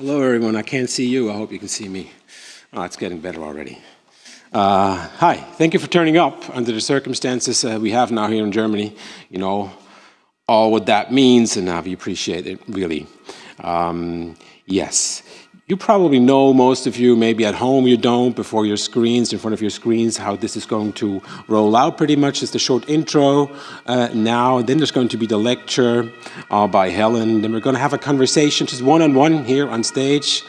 Hello, everyone. I can't see you. I hope you can see me. Oh, it's getting better already. Uh, hi, thank you for turning up under the circumstances uh, we have now here in Germany. You know, all what that means, and uh, we appreciate it, really. Um, yes, you probably know, most of you, maybe at home you don't, before your screens, in front of your screens, how this is going to roll out pretty much. It's the short intro uh, now, then there's going to be the lecture uh, by Helen, then we're going to have a conversation, just one-on-one -on -one here on stage,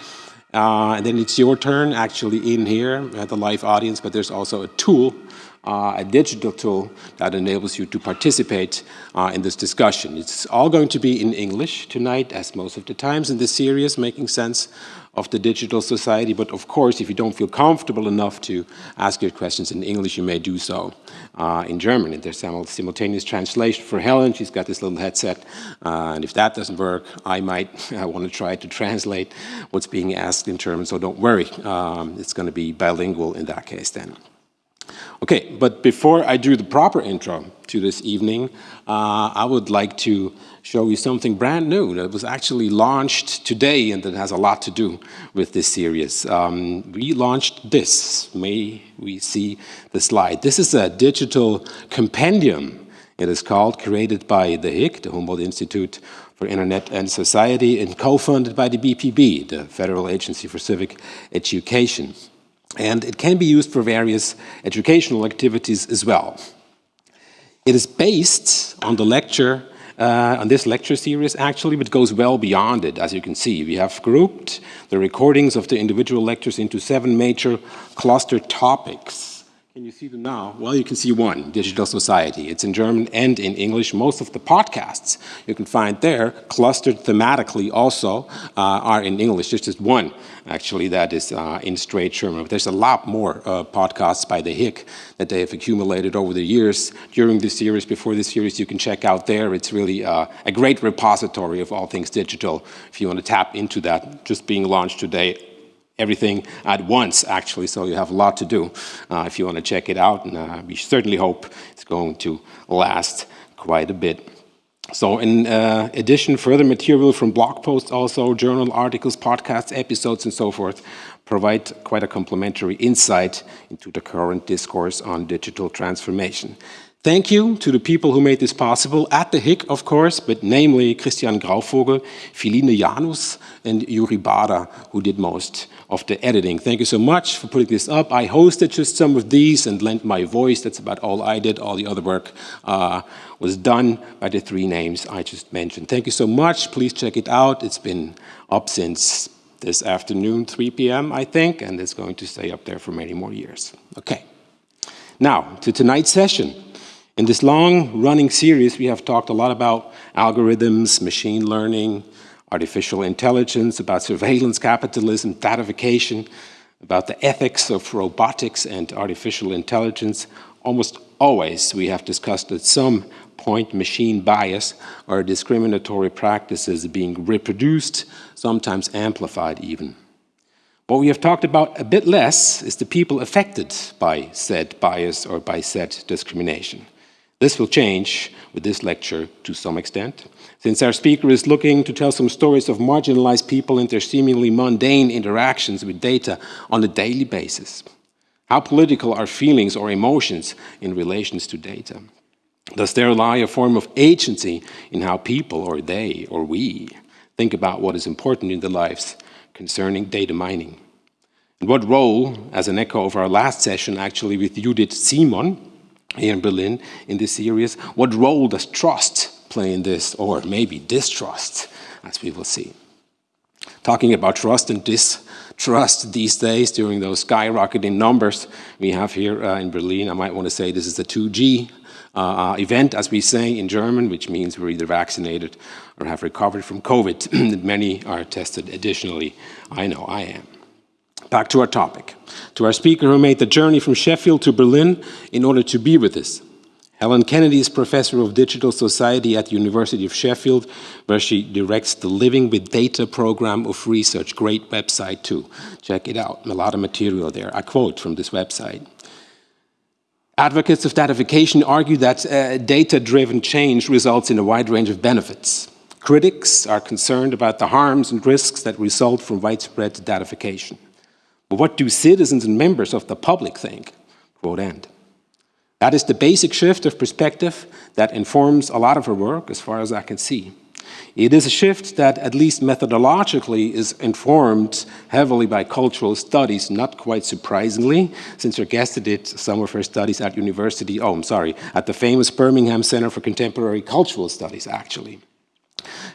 uh, and then it's your turn actually in here at the live audience, but there's also a tool uh, a digital tool that enables you to participate uh, in this discussion. It's all going to be in English tonight, as most of the times in this series, making sense of the digital society. But of course, if you don't feel comfortable enough to ask your questions in English, you may do so uh, in German. And there's simultaneous translation for Helen. She's got this little headset. Uh, and if that doesn't work, I might want to try to translate what's being asked in German. So don't worry. Um, it's going to be bilingual in that case then. Okay, but before I do the proper intro to this evening, uh, I would like to show you something brand new that was actually launched today and that has a lot to do with this series. Um, we launched this, may we see the slide. This is a digital compendium, it is called, created by the HIIG, the Humboldt Institute for Internet and Society, and co-funded by the BPB, the Federal Agency for Civic Education and it can be used for various educational activities as well. It is based on the lecture, uh, on this lecture series actually, but goes well beyond it, as you can see. We have grouped the recordings of the individual lectures into seven major cluster topics. Can you see them now? Well, you can see one, Digital Society. It's in German and in English. Most of the podcasts you can find there, clustered thematically also, uh, are in English. There's just one, actually, that is uh, in straight German. But there's a lot more uh, podcasts by the HIIG that they have accumulated over the years. During this series, before this series, you can check out there. It's really uh, a great repository of all things digital. If you want to tap into that, just being launched today, everything at once, actually, so you have a lot to do uh, if you want to check it out, and uh, we certainly hope it's going to last quite a bit. So in uh, addition, further material from blog posts also, journal articles, podcasts, episodes, and so forth, provide quite a complementary insight into the current discourse on digital transformation. Thank you to the people who made this possible, at the HIIG, of course, but namely Christian Grauvogel, Philine Janus, and Yuri Bada, who did most of the editing. Thank you so much for putting this up. I hosted just some of these and lent my voice. That's about all I did. All the other work uh, was done by the three names I just mentioned. Thank you so much. Please check it out. It's been up since this afternoon, 3 p.m., I think, and it's going to stay up there for many more years. Okay. Now, to tonight's session. In this long-running series, we have talked a lot about algorithms, machine learning, artificial intelligence, about surveillance capitalism, datification, about the ethics of robotics and artificial intelligence. Almost always we have discussed at some point machine bias or discriminatory practices being reproduced, sometimes amplified even. What we have talked about a bit less is the people affected by said bias or by said discrimination. This will change with this lecture to some extent, since our speaker is looking to tell some stories of marginalized people and their seemingly mundane interactions with data on a daily basis. How political are feelings or emotions in relations to data? Does there lie a form of agency in how people, or they, or we, think about what is important in their lives concerning data mining? And what role, as an echo of our last session actually with Judith Simon, here in Berlin in this series. What role does trust play in this, or maybe distrust, as we will see? Talking about trust and distrust these days during those skyrocketing numbers we have here uh, in Berlin, I might want to say this is the 2G uh, uh, event, as we say in German, which means we're either vaccinated or have recovered from COVID. Many are tested additionally. I know I am. Back to our topic, to our speaker who made the journey from Sheffield to Berlin in order to be with us. Helen Kennedy is professor of digital society at the University of Sheffield, where she directs the Living with Data program of research. Great website too. Check it out. A lot of material there. I quote from this website. Advocates of datification argue that uh, data-driven change results in a wide range of benefits Critics are concerned about the harms and risks that result from widespread datification. But what do citizens and members of the public think? Quote end. That is the basic shift of perspective that informs a lot of her work, as far as I can see. It is a shift that, at least methodologically, is informed heavily by cultural studies, not quite surprisingly, since her guest did some of her studies at university, oh, I'm sorry, at the famous Birmingham Center for Contemporary Cultural Studies, actually.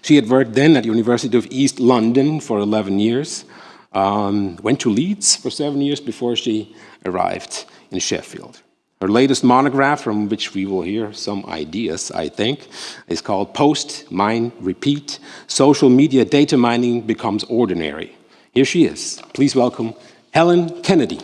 She had worked then at University of East London for 11 years, um, went to Leeds for seven years before she arrived in Sheffield. Her latest monograph, from which we will hear some ideas, I think, is called Post, Mine, Repeat, Social Media Data Mining Becomes Ordinary. Here she is. Please welcome Helen Kennedy.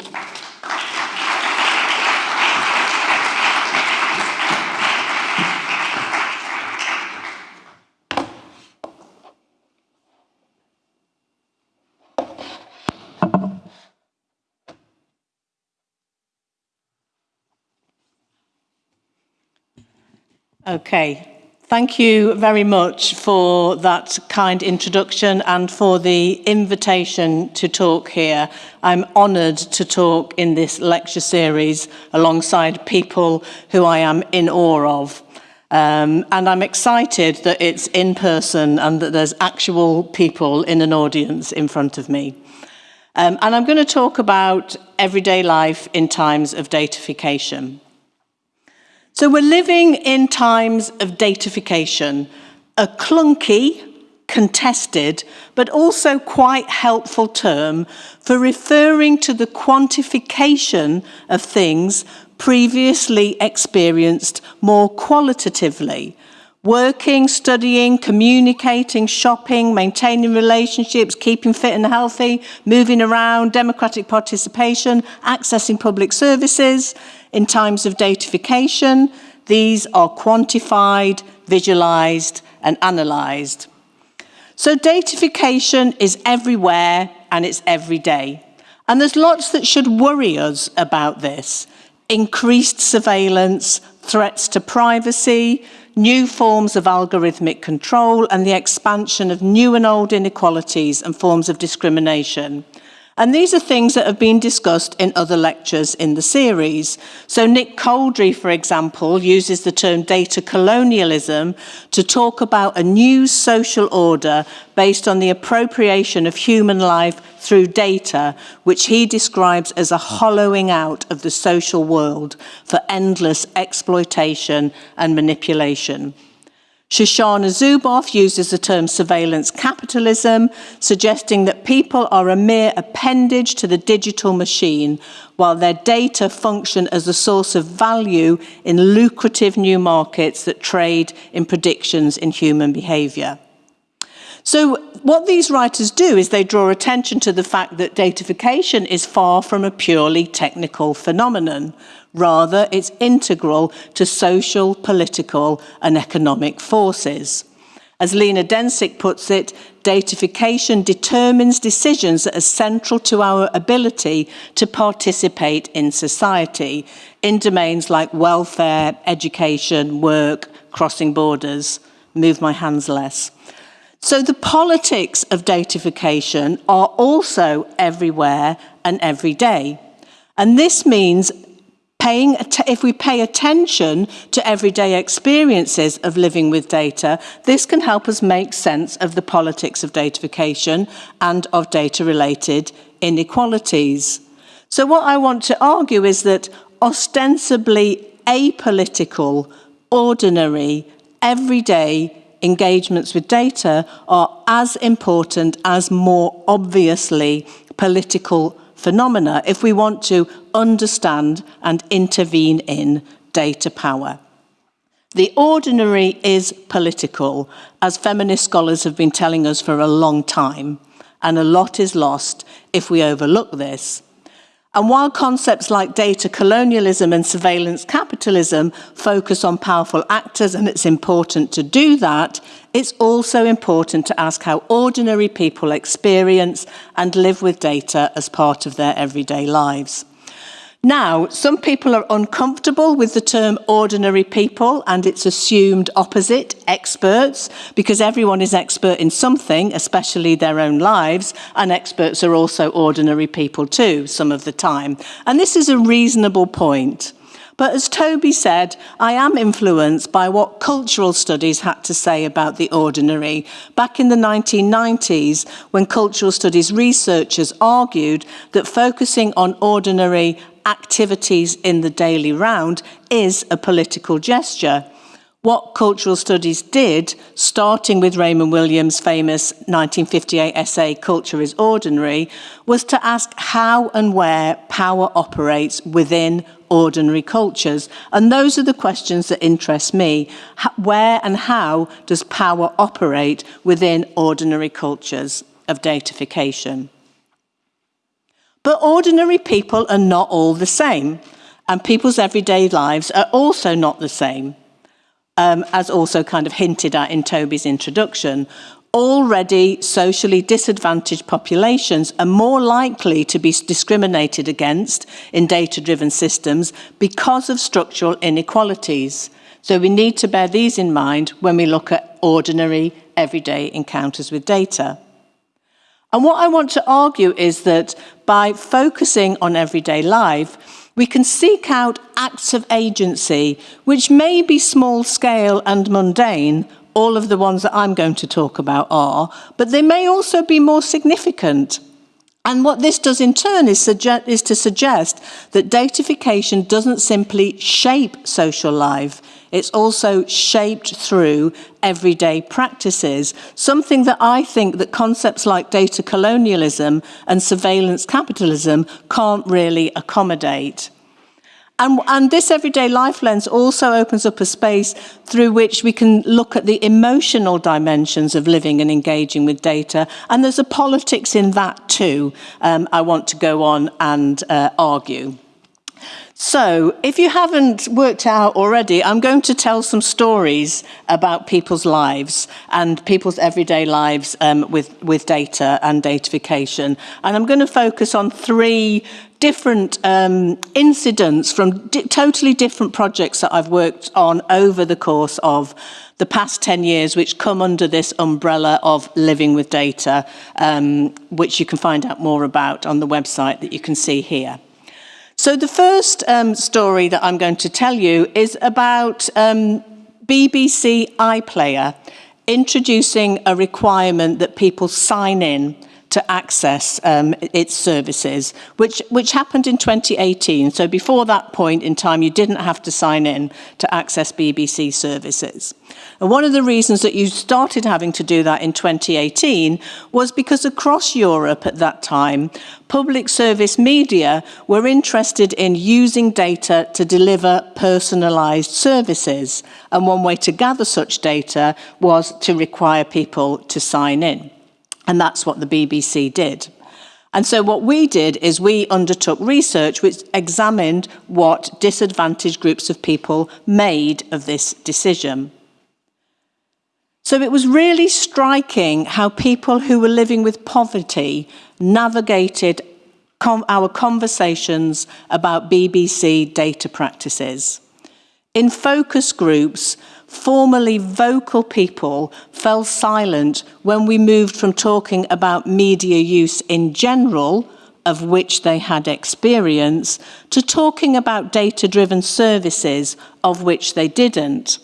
Okay, thank you very much for that kind introduction and for the invitation to talk here. I'm honoured to talk in this lecture series alongside people who I am in awe of. Um, and I'm excited that it's in person and that there's actual people in an audience in front of me. Um, and I'm going to talk about everyday life in times of datafication. So we're living in times of datification, a clunky, contested, but also quite helpful term for referring to the quantification of things previously experienced more qualitatively. Working, studying, communicating, shopping, maintaining relationships, keeping fit and healthy, moving around, democratic participation, accessing public services, in times of datification. these are quantified, visualized, and analyzed. So datification is everywhere and it's every day. And there's lots that should worry us about this. Increased surveillance, threats to privacy, new forms of algorithmic control, and the expansion of new and old inequalities and forms of discrimination. And these are things that have been discussed in other lectures in the series. So Nick Couldry, for example, uses the term data colonialism to talk about a new social order based on the appropriation of human life through data, which he describes as a hollowing out of the social world for endless exploitation and manipulation. Shoshana Zuboff uses the term surveillance capitalism, suggesting that people are a mere appendage to the digital machine, while their data function as a source of value in lucrative new markets that trade in predictions in human behaviour. So what these writers do is they draw attention to the fact that datification is far from a purely technical phenomenon. Rather, it's integral to social, political and economic forces. As Lena Dencik puts it, datification determines decisions that are central to our ability to participate in society in domains like welfare, education, work, crossing borders, move my hands less. So the politics of datification are also everywhere and every day. And this means paying, if we pay attention to everyday experiences of living with data, this can help us make sense of the politics of datafication and of data-related inequalities. So what I want to argue is that ostensibly apolitical, ordinary, everyday engagements with data are as important as more obviously political phenomena if we want to understand and intervene in data power. The ordinary is political, as feminist scholars have been telling us for a long time, and a lot is lost if we overlook this. And while concepts like data colonialism and surveillance capitalism focus on powerful actors, and it's important to do that, it's also important to ask how ordinary people experience and live with data as part of their everyday lives. Now, some people are uncomfortable with the term ordinary people and its assumed opposite, experts, because everyone is expert in something, especially their own lives, and experts are also ordinary people too, some of the time. And this is a reasonable point. But as Toby said, I am influenced by what cultural studies had to say about the ordinary. Back in the 1990s, when cultural studies researchers argued that focusing on ordinary activities in the daily round is a political gesture. What cultural studies did, starting with Raymond Williams' famous 1958 essay, Culture is Ordinary, was to ask how and where power operates within ordinary cultures. And those are the questions that interest me. Where and how does power operate within ordinary cultures of datafication? But ordinary people are not all the same, and people's everyday lives are also not the same, um, as also kind of hinted at in Toby's introduction. Already socially disadvantaged populations are more likely to be discriminated against in data-driven systems because of structural inequalities. So we need to bear these in mind when we look at ordinary, everyday encounters with data. And what I want to argue is that by focusing on everyday life, we can seek out acts of agency which may be small scale and mundane, all of the ones that I'm going to talk about are, but they may also be more significant. And what this does in turn is, is to suggest that datification doesn't simply shape social life, it's also shaped through everyday practices, something that I think that concepts like data colonialism and surveillance capitalism can't really accommodate. And, and, this everyday life lens also opens up a space through which we can look at the emotional dimensions of living and engaging with data. And there's a politics in that too, um, I want to go on and uh, argue. So, if you haven't worked out already, I'm going to tell some stories about people's lives and people's everyday lives um, with, with data and datafication. And I'm going to focus on three different um, incidents from di totally different projects that I've worked on over the course of the past 10 years, which come under this umbrella of living with data, um, which you can find out more about on the website that you can see here. So the first um, story that I'm going to tell you is about um, BBC iPlayer introducing a requirement that people sign in to access um, its services, which, which happened in 2018. So before that point in time, you didn't have to sign in to access BBC services. And one of the reasons that you started having to do that in 2018 was because across Europe at that time, public service media were interested in using data to deliver personalised services. And one way to gather such data was to require people to sign in. And that's what the BBC did. And so what we did is we undertook research which examined what disadvantaged groups of people made of this decision. So it was really striking how people who were living with poverty navigated our conversations about BBC data practices. In focus groups, formerly vocal people fell silent when we moved from talking about media use in general, of which they had experience, to talking about data-driven services, of which they didn't.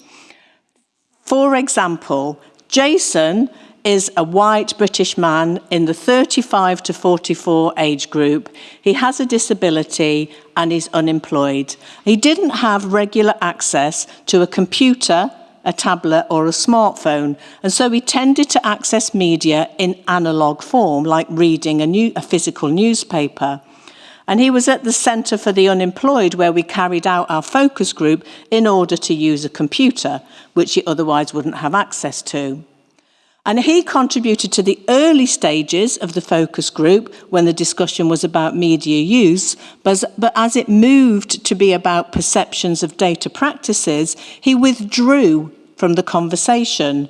For example, Jason is a white British man in the 35 to 44 age group. He has a disability and is unemployed. He didn't have regular access to a computer, a tablet or a smartphone, and so he tended to access media in analogue form, like reading a, new, a physical newspaper. And he was at the Centre for the Unemployed where we carried out our focus group in order to use a computer, which he otherwise wouldn't have access to. And he contributed to the early stages of the focus group when the discussion was about media use, but, but as it moved to be about perceptions of data practices, he withdrew from the conversation.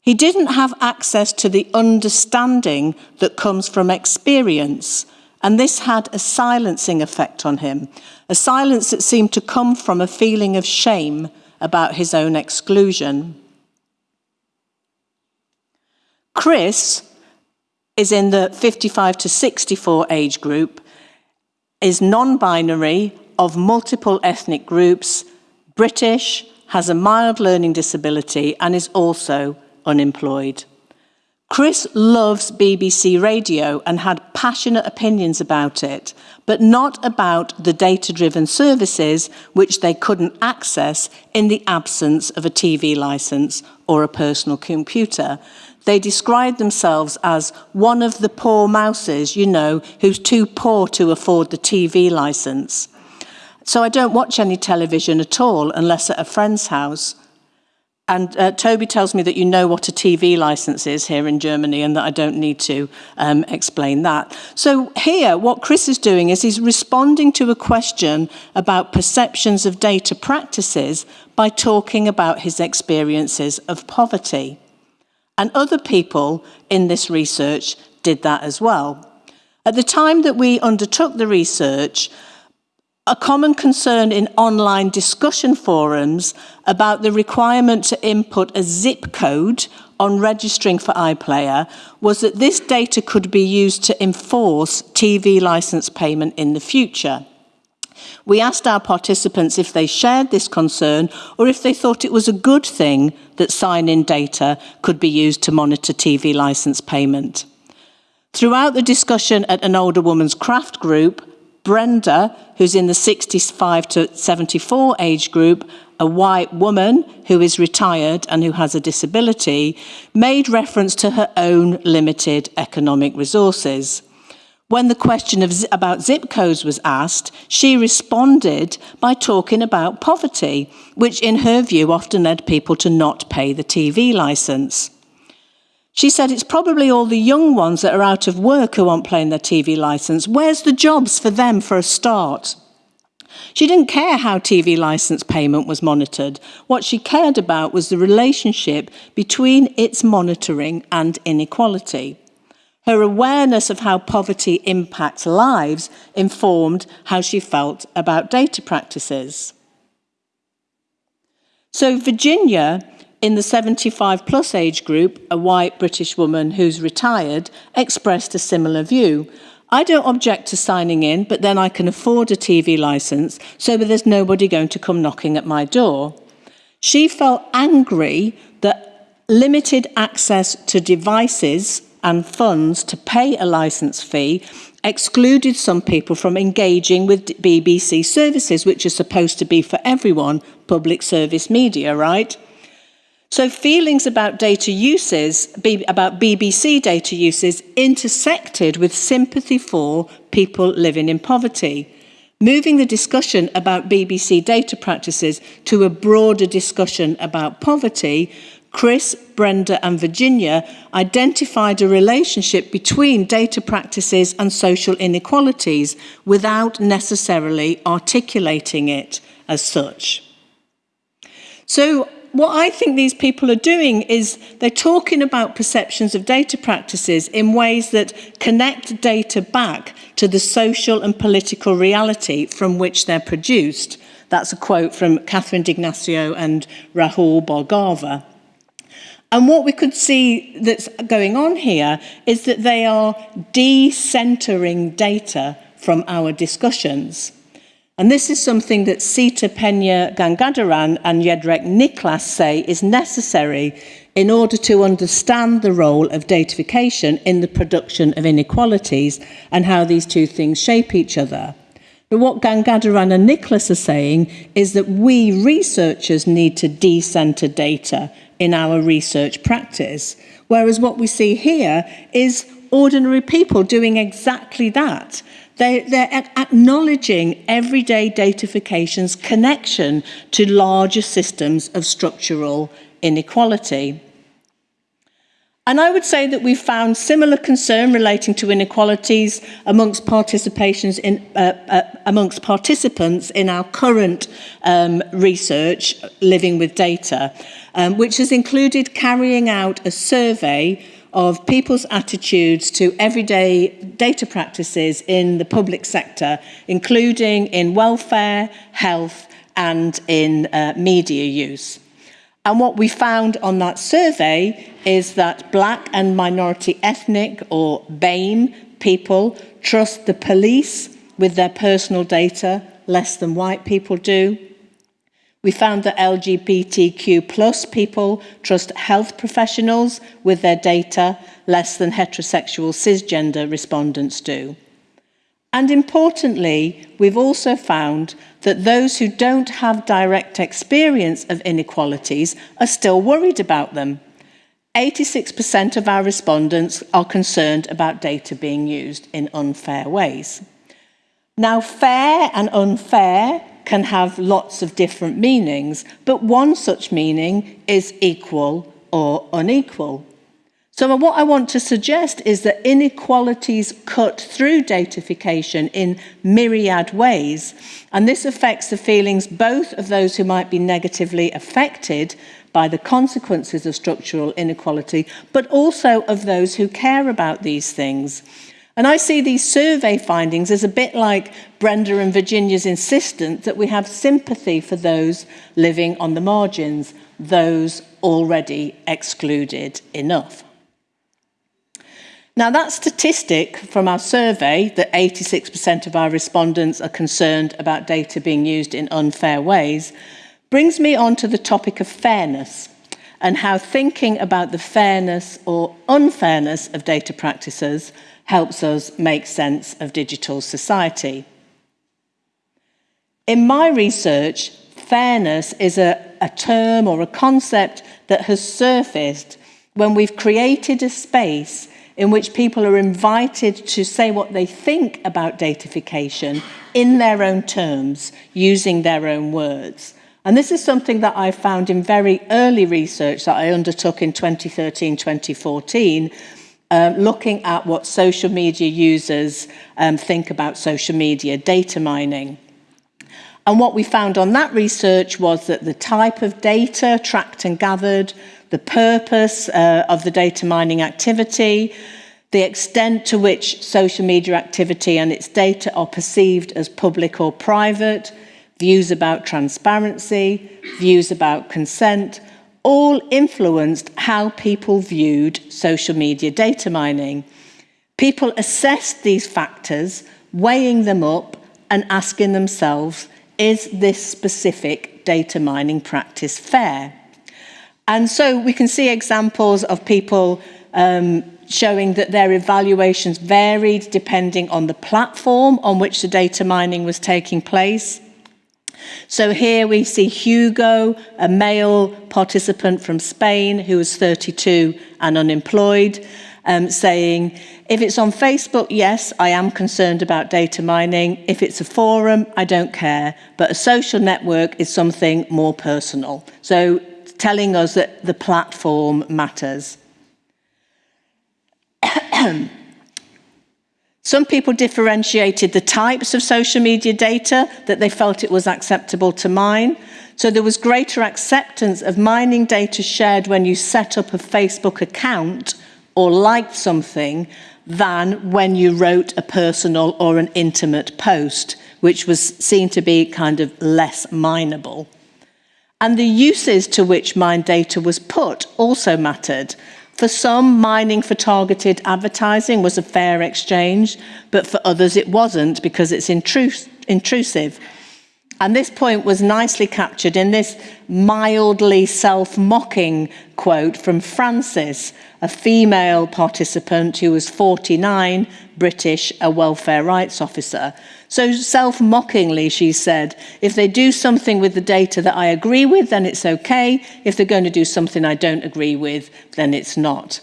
He didn't have access to the understanding that comes from experience, And this had a silencing effect on him, a silence that seemed to come from a feeling of shame about his own exclusion. Chris is in the 55 to 64 age group, is non-binary, of multiple ethnic groups, British, has a mild learning disability and is also unemployed. Chris loves BBC Radio and had passionate opinions about it, but not about the data-driven services which they couldn't access in the absence of a TV licence or a personal computer. They described themselves as one of the poor mouses, you know, who's too poor to afford the TV licence. So I don't watch any television at all unless at a friend's house. And uh, Toby tells me that you know what a TV license is here in Germany and that I don't need to um, explain that. So here, what Chris is doing is he's responding to a question about perceptions of data practices by talking about his experiences of poverty. And other people in this research did that as well. At the time that we undertook the research, a common concern in online discussion forums about the requirement to input a zip code on registering for iPlayer was that this data could be used to enforce TV license payment in the future. We asked our participants if they shared this concern or if they thought it was a good thing that sign-in data could be used to monitor TV license payment. Throughout the discussion at an older woman's craft group, Brenda, who's in the 65 to 74 age group, a white woman who is retired and who has a disability, made reference to her own limited economic resources. When the question of, about zip codes was asked, she responded by talking about poverty, which in her view often led people to not pay the TV licence. She said it's probably all the young ones that are out of work who aren't paying their TV licence. Where's the jobs for them for a start? She didn't care how TV licence payment was monitored. What she cared about was the relationship between its monitoring and inequality. Her awareness of how poverty impacts lives informed how she felt about data practices. So Virginia in the 75 plus age group, a white British woman who's retired expressed a similar view. I don't object to signing in, but then I can afford a TV licence, so there's nobody going to come knocking at my door. She felt angry that limited access to devices and funds to pay a licence fee excluded some people from engaging with BBC services, which are supposed to be for everyone, public service media, right? So feelings about data uses, about BBC data uses, intersected with sympathy for people living in poverty, moving the discussion about BBC data practices to a broader discussion about poverty, Chris, Brenda and Virginia identified a relationship between data practices and social inequalities without necessarily articulating it as such. So what I think these people are doing is they're talking about perceptions of data practices in ways that connect data back to the social and political reality from which they're produced. That's a quote from Catherine D'Ignazio and Rahul Bhargava. And what we could see that's going on here is that they are decentering data from our discussions. And this is something that Seeta Peña Gangadharan and Jędrzej Niklas say is necessary in order to understand the role of datification in the production of inequalities and how these two things shape each other. But what Gangadharan and Niklas are saying is that we researchers need to decenter data in our research practice, whereas what we see here is ordinary people doing exactly that. They, they're acknowledging everyday datafication's connection to larger systems of structural inequality. And I would say that we've found similar concern relating to inequalities amongst participations in, uh, uh, amongst participants in our current um, research, Living with Data, um, which has included carrying out a survey of people's attitudes to everyday data practices in the public sector, including in welfare, health and in uh, media use. And what we found on that survey is that black and minority ethnic or BAME people trust the police with their personal data less than white people do. We found that LGBTQ plus people trust health professionals with their data less than heterosexual cisgender respondents do. And importantly, we've also found that those who don't have direct experience of inequalities are still worried about them. 86% of our respondents are concerned about data being used in unfair ways. Now, fair and unfair can have lots of different meanings, but one such meaning is equal or unequal. So what I want to suggest is that inequalities cut through datification in myriad ways, and this affects the feelings both of those who might be negatively affected by the consequences of structural inequality, but also of those who care about these things. And I see these survey findings as a bit like Brenda and Virginia's insistence that we have sympathy for those living on the margins, those already excluded enough. Now, that statistic from our survey that 86% of our respondents are concerned about data being used in unfair ways brings me on to the topic of fairness and how thinking about the fairness or unfairness of data practices helps us make sense of digital society. In my research, fairness is a, a term or a concept that has surfaced when we've created a space in which people are invited to say what they think about datafication in their own terms, using their own words. And this is something that I found in very early research that I undertook in 2013, 2014, um, looking at what social media users um, think about social media data mining. And what we found on that research was that the type of data tracked and gathered, the purpose uh, of the data mining activity, the extent to which social media activity and its data are perceived as public or private, views about transparency, views about consent, all influenced how people viewed social media data mining. People assessed these factors, weighing them up and asking themselves, is this specific data mining practice fair? And so we can see examples of people um, showing that their evaluations varied depending on the platform on which the data mining was taking place. So here we see Hugo, a male participant from Spain who was 32 and unemployed, um, saying, if it's on Facebook, yes, I am concerned about data mining. If it's a forum, I don't care. But a social network is something more personal. So telling us that the platform matters. Some people differentiated the types of social media data that they felt it was acceptable to mine. So there was greater acceptance of mining data shared when you set up a Facebook account or liked something than when you wrote a personal or an intimate post, which was seen to be kind of less mineable. And the uses to which mined data was put also mattered. For some, mining for targeted advertising was a fair exchange, but for others it wasn't because it's intrus intrusive. And this point was nicely captured in this mildly self-mocking quote from Frances, a female participant who was 49, British, a welfare rights officer. So self-mockingly, she said, if they do something with the data that I agree with, then it's okay. If they're going to do something I don't agree with, then it's not.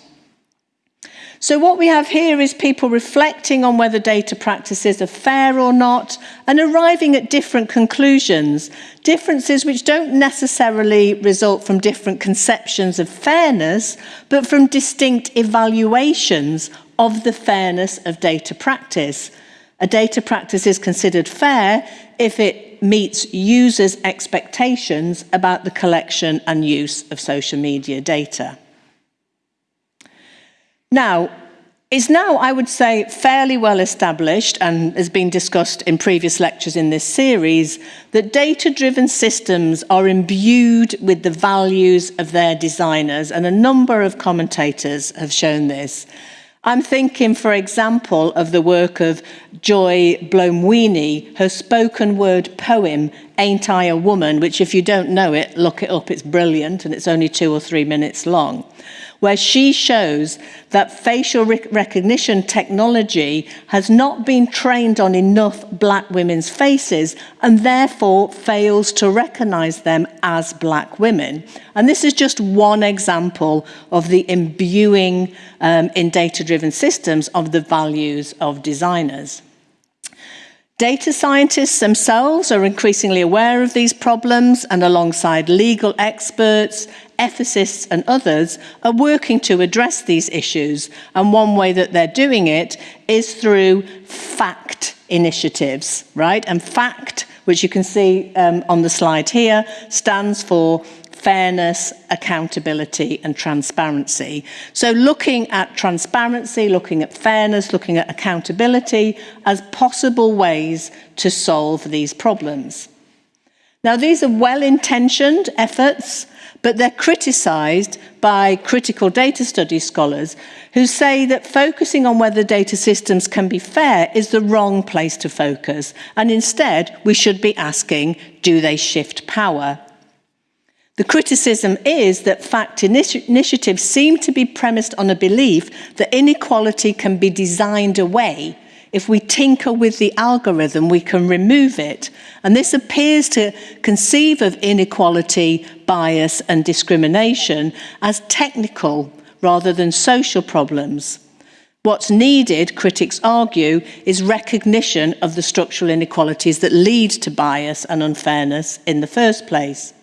So what we have here is people reflecting on whether data practices are fair or not and arriving at different conclusions, differences which don't necessarily result from different conceptions of fairness, but from distinct evaluations of the fairness of data practice. A data practice is considered fair if it meets users' expectations about the collection and use of social media data. Now, it's now, I would say, fairly well established and has been discussed in previous lectures in this series that data-driven systems are imbued with the values of their designers and a number of commentators have shown this. I'm thinking, for example, of the work of Joy Buolamwini, her spoken word poem, Ain't I a Woman, which if you don't know it, look it up, it's brilliant and it's only two or three minutes long where she shows that facial rec recognition technology has not been trained on enough black women's faces and therefore fails to recognize them as black women. And this is just one example of the imbuing um, in data-driven systems of the values of designers. Data scientists themselves are increasingly aware of these problems and alongside legal experts, ethicists and others are working to address these issues. And one way that they're doing it is through FACT initiatives, right? And FACT, which you can see um, on the slide here, stands for fairness, accountability and transparency. So looking at transparency, looking at fairness, looking at accountability as possible ways to solve these problems. Now these are well-intentioned efforts, but they're criticised by critical data study scholars who say that focusing on whether data systems can be fair is the wrong place to focus, and instead we should be asking, do they shift power? The criticism is that fact initi initiatives seem to be premised on a belief that inequality can be designed away. If we tinker with the algorithm, we can remove it. And this appears to conceive of inequality, bias and discrimination as technical rather than social problems. What's needed, critics argue, is recognition of the structural inequalities that lead to bias and unfairness in the first place.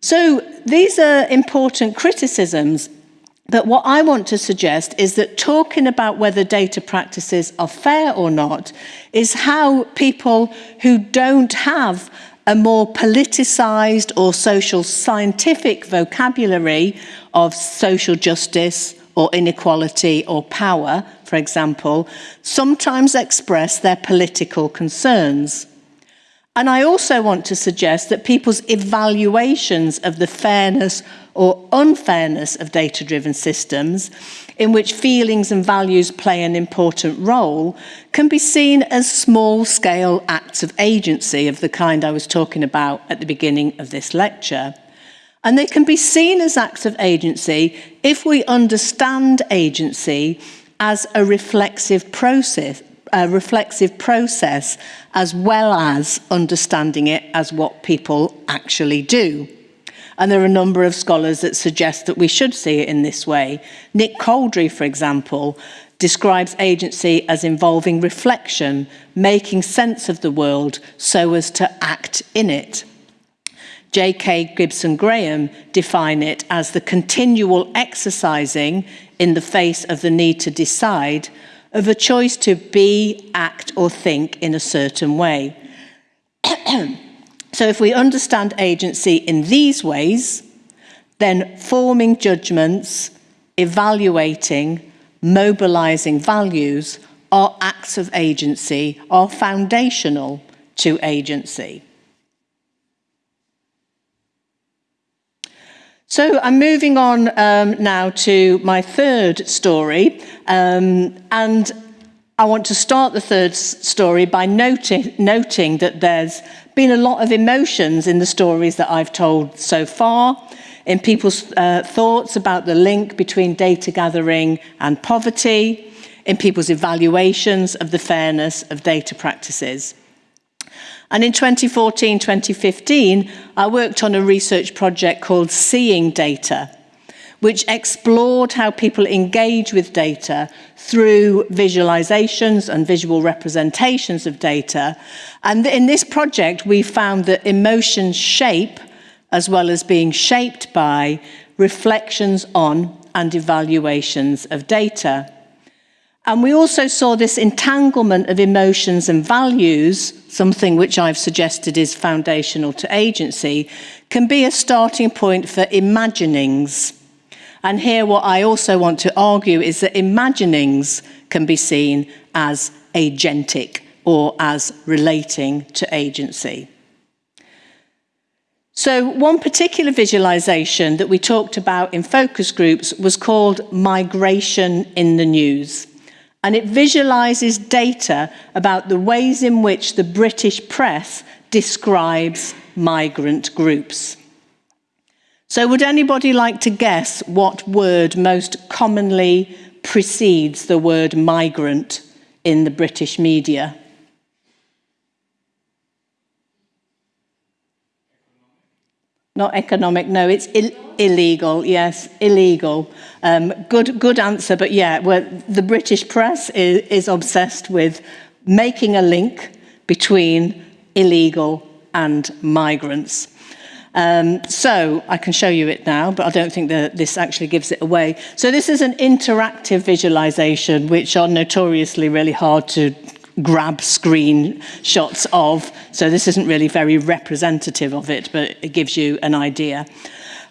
So these are important criticisms, but what I want to suggest is that talking about whether data practices are fair or not is how people who don't have a more politicised or social scientific vocabulary of social justice or inequality or power, for example, sometimes express their political concerns. And I also want to suggest that people's evaluations of the fairness or unfairness of data-driven systems, in which feelings and values play an important role, can be seen as small-scale acts of agency of the kind I was talking about at the beginning of this lecture. And they can be seen as acts of agency if we understand agency as a reflexive process, a reflexive process as well as understanding it as what people actually do. And there are a number of scholars that suggest that we should see it in this way. Nick Couldry, for example, describes agency as involving reflection, making sense of the world so as to act in it. J.K. Gibson Graham define it as the continual exercising in the face of the need to decide of a choice to be, act or think in a certain way. so if we understand agency in these ways, then forming judgments, evaluating, mobilizing values are acts of agency, are foundational to agency. So I'm moving on um, now to my third story, um, and I want to start the third story by noting, noting that there's been a lot of emotions in the stories that I've told so far, in people's uh, thoughts about the link between data gathering and poverty, in people's evaluations of the fairness of data practices. And in 2014, 2015, I worked on a research project called Seeing Data, which explored how people engage with data through visualizations and visual representations of data. And in this project, we found that emotions shape, as well as being shaped by, reflections on and evaluations of data. And we also saw this entanglement of emotions and values, something which I've suggested is foundational to agency, can be a starting point for imaginings. And here what I also want to argue is that imaginings can be seen as agentic or as relating to agency. So one particular visualization that we talked about in focus groups was called migration in the news. And it visualizes data about the ways in which the British press describes migrant groups. So would anybody like to guess what word most commonly precedes the word migrant in the British media? Not economic, no, it's Ill illegal, yes, illegal. Um, good, good answer, but yeah, well, the British press is, is obsessed with making a link between illegal and migrants. Um, so I can show you it now, but I don't think that this actually gives it away. So this is an interactive visualization, which are notoriously really hard to grab screen shots of. So this isn't really very representative of it, but it gives you an idea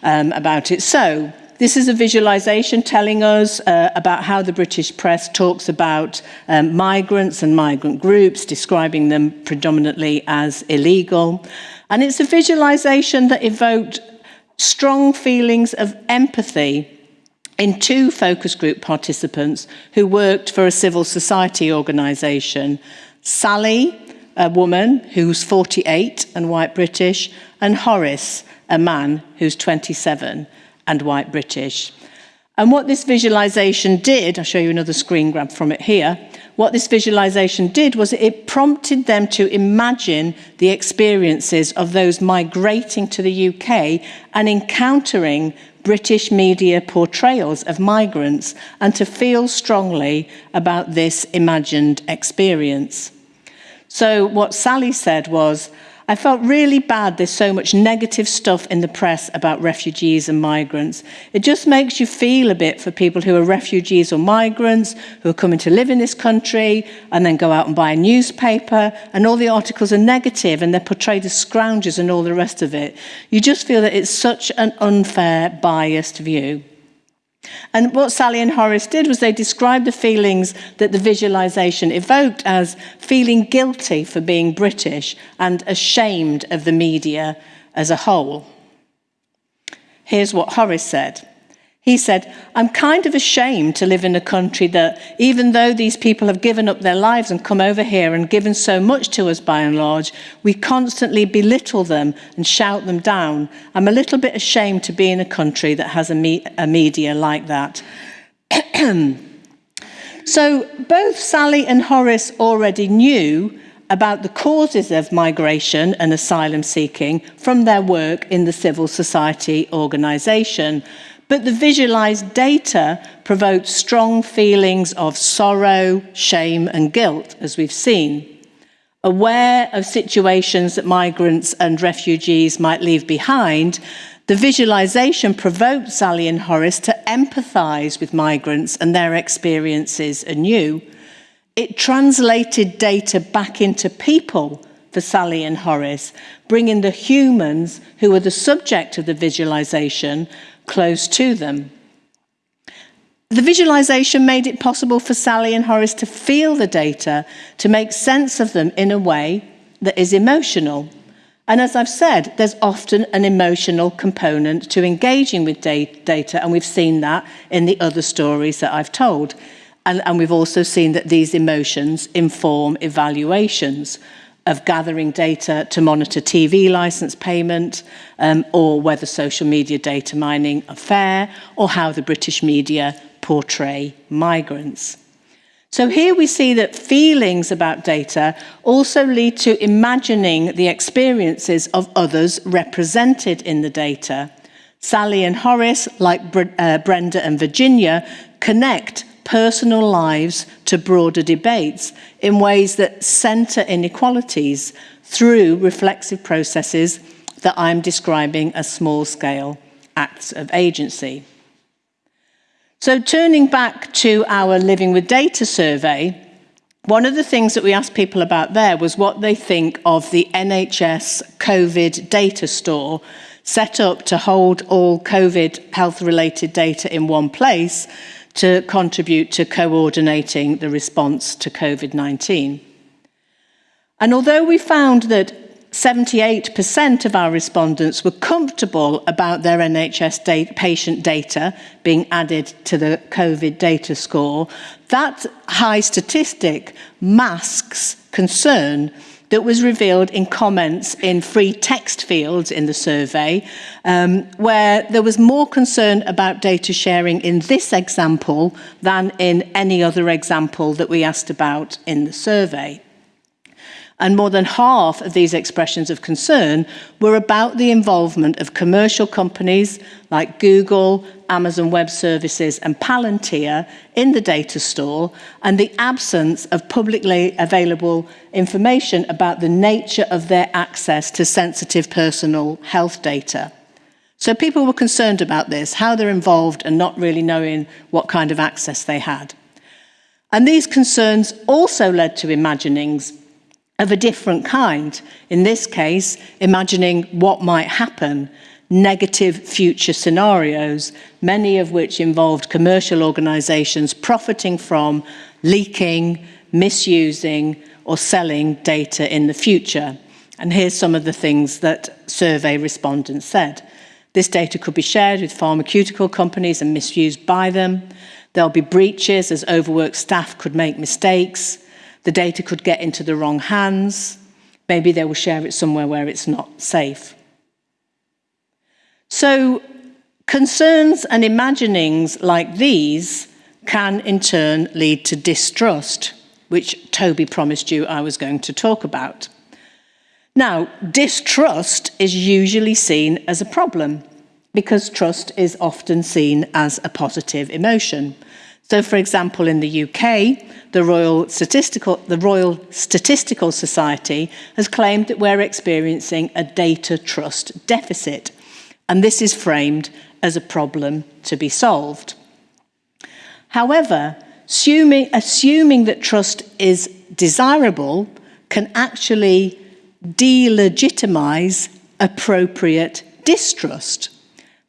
um, about it. So this is a visualization telling us uh, about how the British press talks about um, migrants and migrant groups, describing them predominantly as illegal. And it's a visualization that evoked strong feelings of empathy in two focus group participants who worked for a civil society organisation. Sally, a woman who's 48 and white British, and Horace, a man who's 27 and white British. And what this visualization did, I'll show you another screen grab from it here, what this visualization did was it prompted them to imagine the experiences of those migrating to the UK and encountering British media portrayals of migrants and to feel strongly about this imagined experience. So what Sally said was, I felt really bad there's so much negative stuff in the press about refugees and migrants. It just makes you feel a bit for people who are refugees or migrants, who are coming to live in this country and then go out and buy a newspaper and all the articles are negative and they're portrayed as scroungers and all the rest of it. You just feel that it's such an unfair, biased view. And what Sally and Horace did was they described the feelings that the visualization evoked as feeling guilty for being British and ashamed of the media as a whole. Here's what Horace said. He said, I'm kind of ashamed to live in a country that, even though these people have given up their lives and come over here and given so much to us by and large, we constantly belittle them and shout them down. I'm a little bit ashamed to be in a country that has a, me a media like that. so both Sally and Horace already knew about the causes of migration and asylum seeking from their work in the civil society organisation. But the visualized data provoked strong feelings of sorrow, shame, and guilt, as we've seen. Aware of situations that migrants and refugees might leave behind, the visualization provoked Sally and Horace to empathize with migrants and their experiences anew. It translated data back into people for Sally and Horace, bringing the humans who were the subject of the visualization close to them. The visualization made it possible for Sally and Horace to feel the data, to make sense of them in a way that is emotional. And as I've said, there's often an emotional component to engaging with data, and we've seen that in the other stories that I've told. And, and we've also seen that these emotions inform evaluations of gathering data to monitor TV license payment um, or whether social media data mining are fair or how the British media portray migrants. So here we see that feelings about data also lead to imagining the experiences of others represented in the data. Sally and Horace, like Bre uh, Brenda and Virginia, connect personal lives to broader debates in ways that centre inequalities through reflexive processes that I'm describing as small-scale acts of agency. So turning back to our Living with Data survey, one of the things that we asked people about there was what they think of the NHS COVID data store set up to hold all COVID health-related data in one place to contribute to coordinating the response to COVID-19. And although we found that 78% of our respondents were comfortable about their NHS patient data being added to the COVID data store. That high statistic masks concern that was revealed in comments in free text fields in the survey, um, where there was more concern about data sharing in this example than in any other example that we asked about in the survey. And more than half of these expressions of concern were about the involvement of commercial companies like Google, Amazon Web Services and Palantir in the data store and the absence of publicly available information about the nature of their access to sensitive personal health data. So people were concerned about this, how they're involved and not really knowing what kind of access they had. And these concerns also led to imaginings of a different kind. In this case, imagining what might happen, negative future scenarios, many of which involved commercial organisations profiting from leaking, misusing or selling data in the future. And here's some of the things that survey respondents said. This data could be shared with pharmaceutical companies and misused by them. There'll be breaches as overworked staff could make mistakes. The data could get into the wrong hands. Maybe they will share it somewhere where it's not safe. So concerns and imaginings like these can in turn lead to distrust, which Toby promised you I was going to talk about. Now, distrust is usually seen as a problem because trust is often seen as a positive emotion. So, for example, in the UK, the Royal Statistical, the Royal Statistical Society has claimed that we're experiencing a data trust deficit, and this is framed as a problem to be solved. However, assuming, assuming that trust is desirable can actually delegitimize appropriate distrust.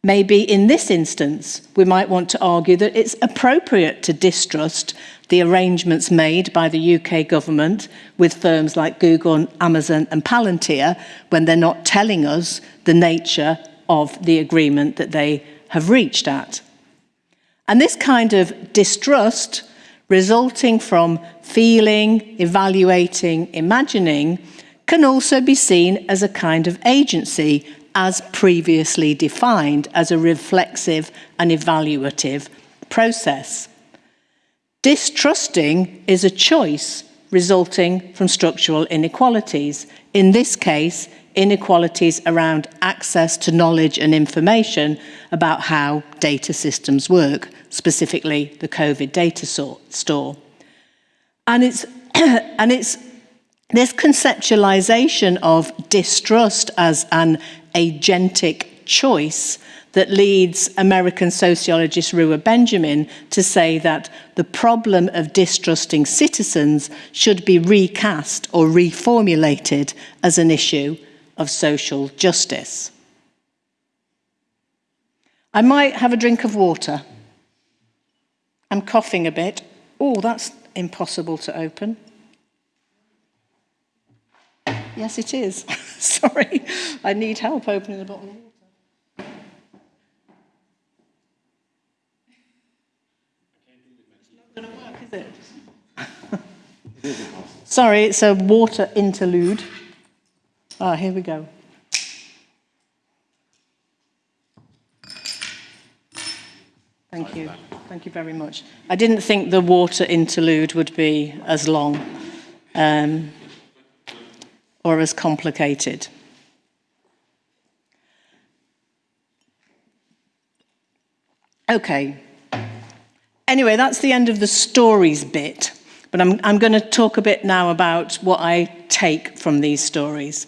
Maybe in this instance, we might want to argue that it's appropriate to distrust the arrangements made by the UK government with firms like Google, Amazon and Palantir when they're not telling us the nature of the agreement that they have reached at. And this kind of distrust resulting from feeling, evaluating, imagining can also be seen as a kind of agency as previously defined as a reflexive and evaluative process. Distrusting is a choice resulting from structural inequalities. In this case, inequalities around access to knowledge and information about how data systems work, specifically the COVID data store. And it's, and it's this conceptualization of distrust as an agentic choice that leads American sociologist Ruha Benjamin to say that the problem of distrusting citizens should be recast or reformulated as an issue of social justice. I might have a drink of water. I'm coughing a bit. Oh, that's impossible to open. Yes, it is. Sorry, I need help opening the bottle of water. It's not going to work, is it? Sorry, it's a water interlude. Ah, here we go. Thank you. Thank you very much. I didn't think the water interlude would be as long. Um, or as complicated. Okay. Anyway, that's the end of the stories bit. But I'm, I'm going to talk a bit now about what I take from these stories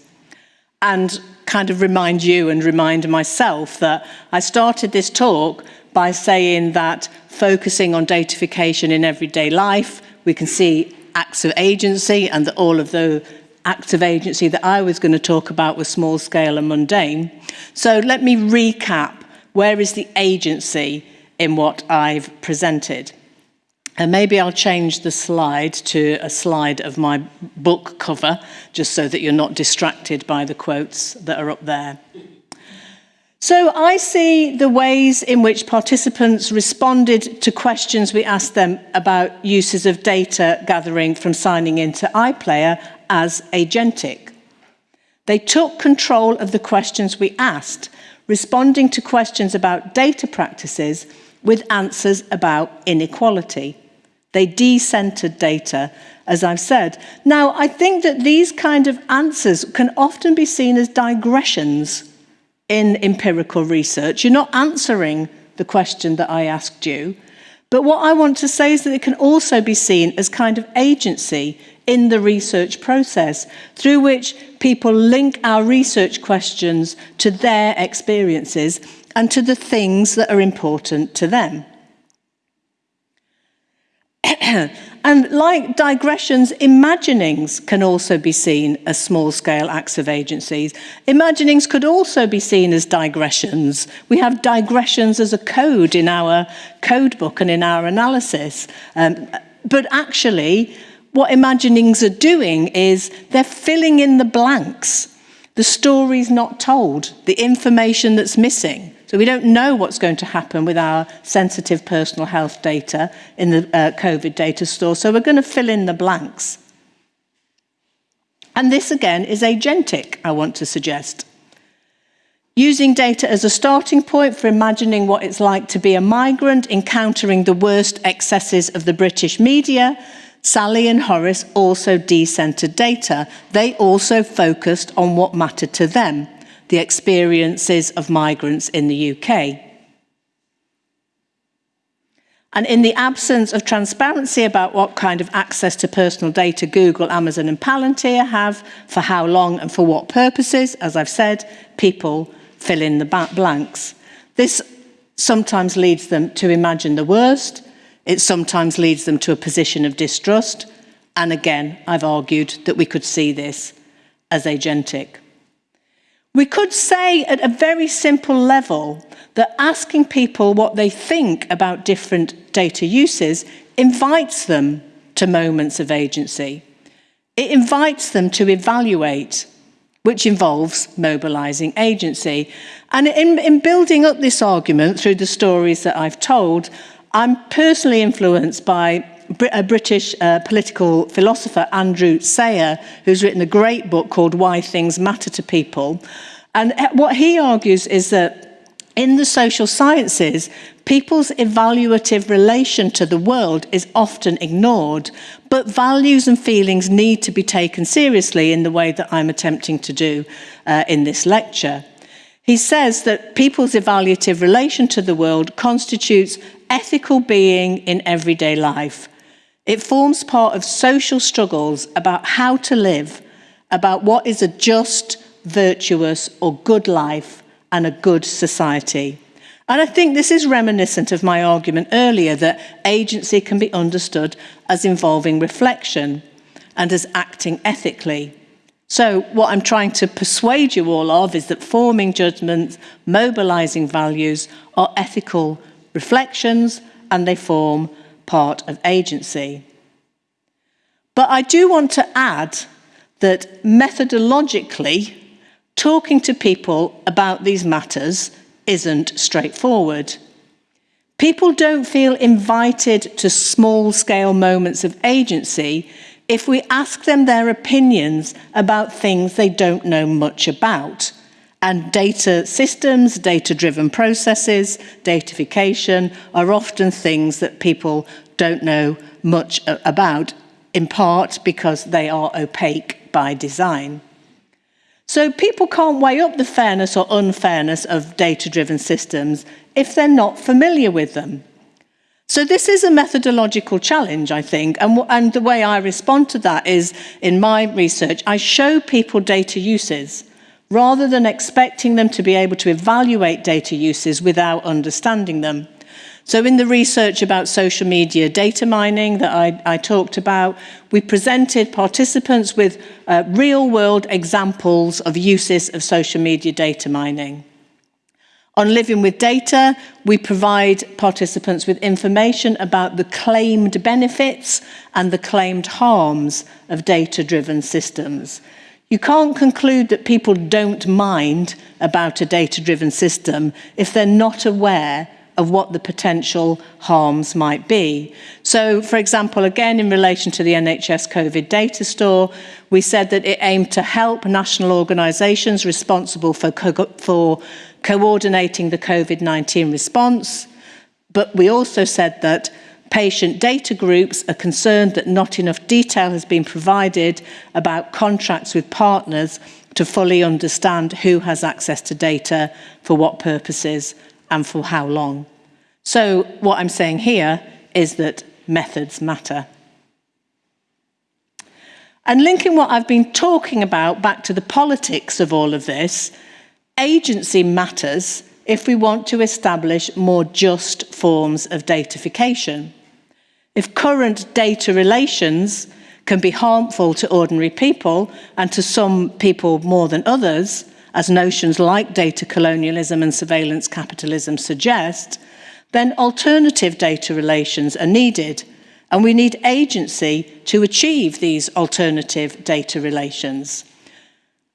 and kind of remind you and remind myself that I started this talk by saying that focusing on datafication in everyday life, we can see acts of agency and that all of the acts of agency that I was going to talk about were small scale and mundane. So let me recap where is the agency in what I've presented. And maybe I'll change the slide to a slide of my book cover, just so that you're not distracted by the quotes that are up there. So I see the ways in which participants responded to questions we asked them about uses of data gathering from signing into iPlayer as agentic. They took control of the questions we asked, responding to questions about data practices with answers about inequality. They decentered data, as I've said. Now, I think that these kind of answers can often be seen as digressions in empirical research. You're not answering the question that I asked you. But what I want to say is that it can also be seen as kind of agency in the research process through which people link our research questions to their experiences and to the things that are important to them. and like digressions, imaginings can also be seen as small-scale acts of agencies. Imaginings could also be seen as digressions. We have digressions as a code in our code book and in our analysis. Um, but actually, what imaginings are doing is they're filling in the blanks. The story's not told, the information that's missing. So we don't know what's going to happen with our sensitive personal health data in the uh, COVID data store, so we're going to fill in the blanks. And this again is agentic, I want to suggest. Using data as a starting point for imagining what it's like to be a migrant, encountering the worst excesses of the British media, Sally and Horace also decentered data. They also focused on what mattered to them the experiences of migrants in the UK. And in the absence of transparency about what kind of access to personal data Google, Amazon and Palantir have, for how long and for what purposes, as I've said, people fill in the blanks. This sometimes leads them to imagine the worst. It sometimes leads them to a position of distrust. And again, I've argued that we could see this as agentic. We could say at a very simple level that asking people what they think about different data uses invites them to moments of agency. It invites them to evaluate, which involves mobilising agency. And in, in building up this argument through the stories that I've told, I'm personally influenced by a British uh, political philosopher, Andrew Sayer, who's written a great book called Why Things Matter to People. And uh, what he argues is that in the social sciences, people's evaluative relation to the world is often ignored, but values and feelings need to be taken seriously in the way that I'm attempting to do uh, in this lecture. He says that people's evaluative relation to the world constitutes ethical being in everyday life. It forms part of social struggles about how to live, about what is a just, virtuous, or good life and a good society. And I think this is reminiscent of my argument earlier that agency can be understood as involving reflection and as acting ethically. So what I'm trying to persuade you all of is that forming judgments, mobilising values are ethical reflections and they form part of agency. But I do want to add that methodologically, talking to people about these matters isn't straightforward. People don't feel invited to small-scale moments of agency if we ask them their opinions about things they don't know much about. And data systems, data-driven processes, datafication are often things that people don't know much about, in part because they are opaque by design. So people can't weigh up the fairness or unfairness of data-driven systems if they're not familiar with them. So this is a methodological challenge, I think, and, and the way I respond to that is, in my research, I show people data uses rather than expecting them to be able to evaluate data uses without understanding them. So in the research about social media data mining that I, I talked about, we presented participants with uh, real world examples of uses of social media data mining. On Living with Data, we provide participants with information about the claimed benefits and the claimed harms of data-driven systems. You can't conclude that people don't mind about a data-driven system if they're not aware of what the potential harms might be. So, for example, again, in relation to the NHS COVID data store, we said that it aimed to help national organisations responsible for, co for coordinating the COVID-19 response, but we also said that patient data groups are concerned that not enough detail has been provided about contracts with partners to fully understand who has access to data, for what purposes and for how long. So what I'm saying here is that methods matter. And linking what I've been talking about back to the politics of all of this, agency matters if we want to establish more just forms of datafication. If current data relations can be harmful to ordinary people and to some people more than others, as notions like data colonialism and surveillance capitalism suggest, then alternative data relations are needed, and we need agency to achieve these alternative data relations.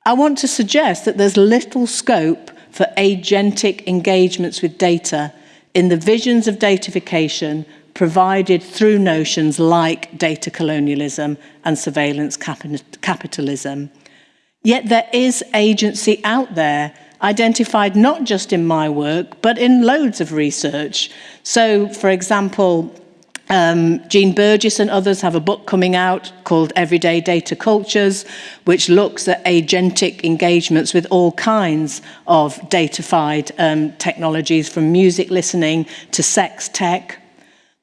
I want to suggest that there's little scope for agentic engagements with data in the visions of datafication provided through notions like data colonialism and surveillance capitalism. Yet there is agency out there identified not just in my work, but in loads of research. So, for example, um, Jean Burgess and others have a book coming out called Everyday Data Cultures, which looks at agentic engagements with all kinds of datafied um, technologies, from music listening to sex tech,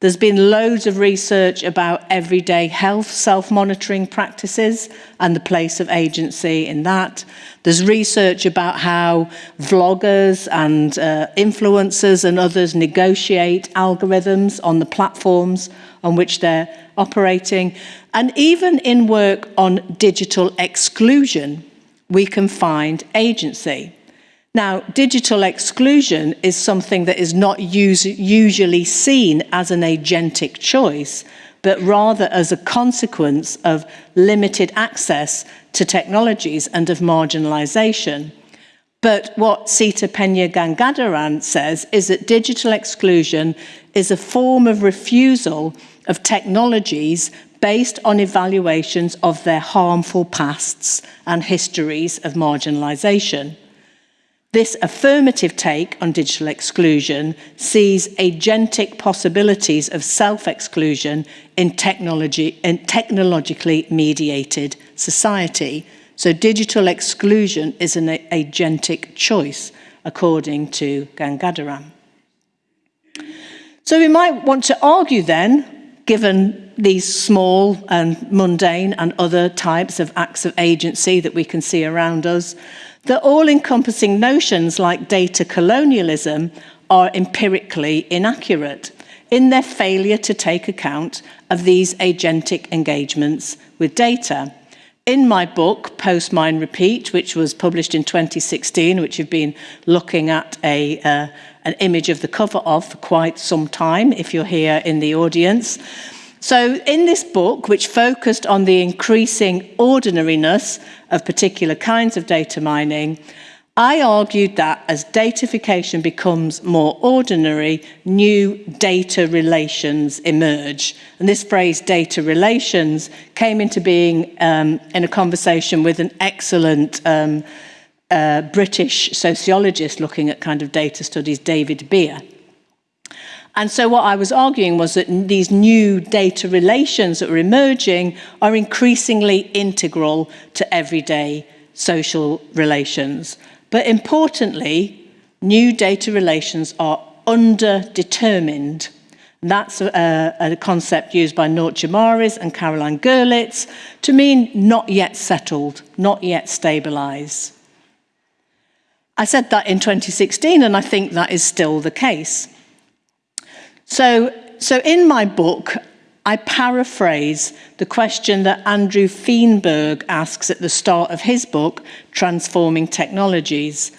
There's been loads of research about everyday health self-monitoring practices and the place of agency in that. There's research about how vloggers and uh, influencers and others negotiate algorithms on the platforms on which they're operating. And even in work on digital exclusion, we can find agency. Now, digital exclusion is something that is not us usually seen as an agentic choice, but rather as a consequence of limited access to technologies and of marginalisation. But what Seeta Peña Gangadharan says is that digital exclusion is a form of refusal of technologies based on evaluations of their harmful pasts and histories of marginalisation. This affirmative take on digital exclusion sees agentic possibilities of self-exclusion in, technology, in technologically mediated society. So digital exclusion is an agentic choice, according to Gangadharan. So we might want to argue then, given these small and mundane and other types of acts of agency that we can see around us, that all-encompassing notions like data colonialism are empirically inaccurate in their failure to take account of these agentic engagements with data. In my book, Post Mine Repeat, which was published in 2016, which you've been looking at a, uh, an image of the cover of for quite some time, if you're here in the audience, So in this book, which focused on the increasing ordinariness of particular kinds of data mining, I argued that as datafication becomes more ordinary, new data relations emerge. And this phrase, data relations, came into being um, in a conversation with an excellent um, uh, British sociologist looking at kind of data studies, David Beer. And so what I was arguing was that these new data relations that are emerging are increasingly integral to everyday social relations. But importantly, new data relations are underdetermined. That's a, a concept used by Noortje Marres and Carolin Gerlitz to mean not yet settled, not yet stabilized. I said that in 2016 and I think that is still the case. So, so in my book, I paraphrase the question that Andrew Feenberg asks at the start of his book, Transforming Technologies.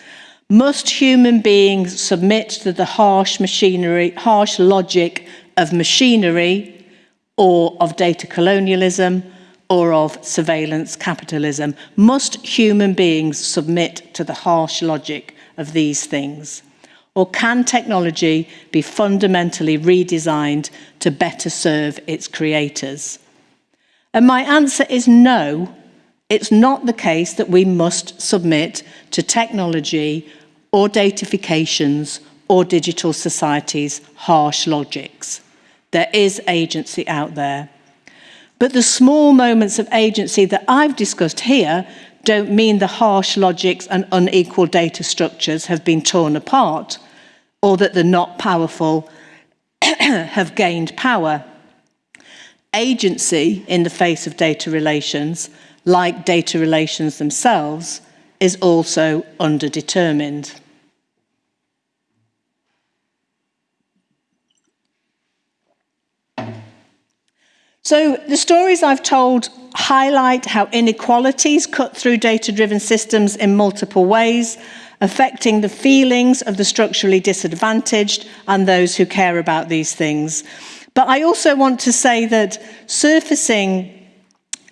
Must human beings submit to the harsh machinery, harsh logic of machinery or of data colonialism or of surveillance capitalism? Must human beings submit to the harsh logic of these things? Or can technology be fundamentally redesigned to better serve its creators? And my answer is no. It's not the case that we must submit to technology or datafications or digital society's harsh logics. There is agency out there. But the small moments of agency that I've discussed here don't mean the harsh logics and unequal data structures have been torn apart or that the not powerful have gained power. Agency in the face of data relations, like data relations themselves, is also underdetermined. So the stories I've told highlight how inequalities cut through data-driven systems in multiple ways, affecting the feelings of the structurally disadvantaged and those who care about these things. But I also want to say that surfacing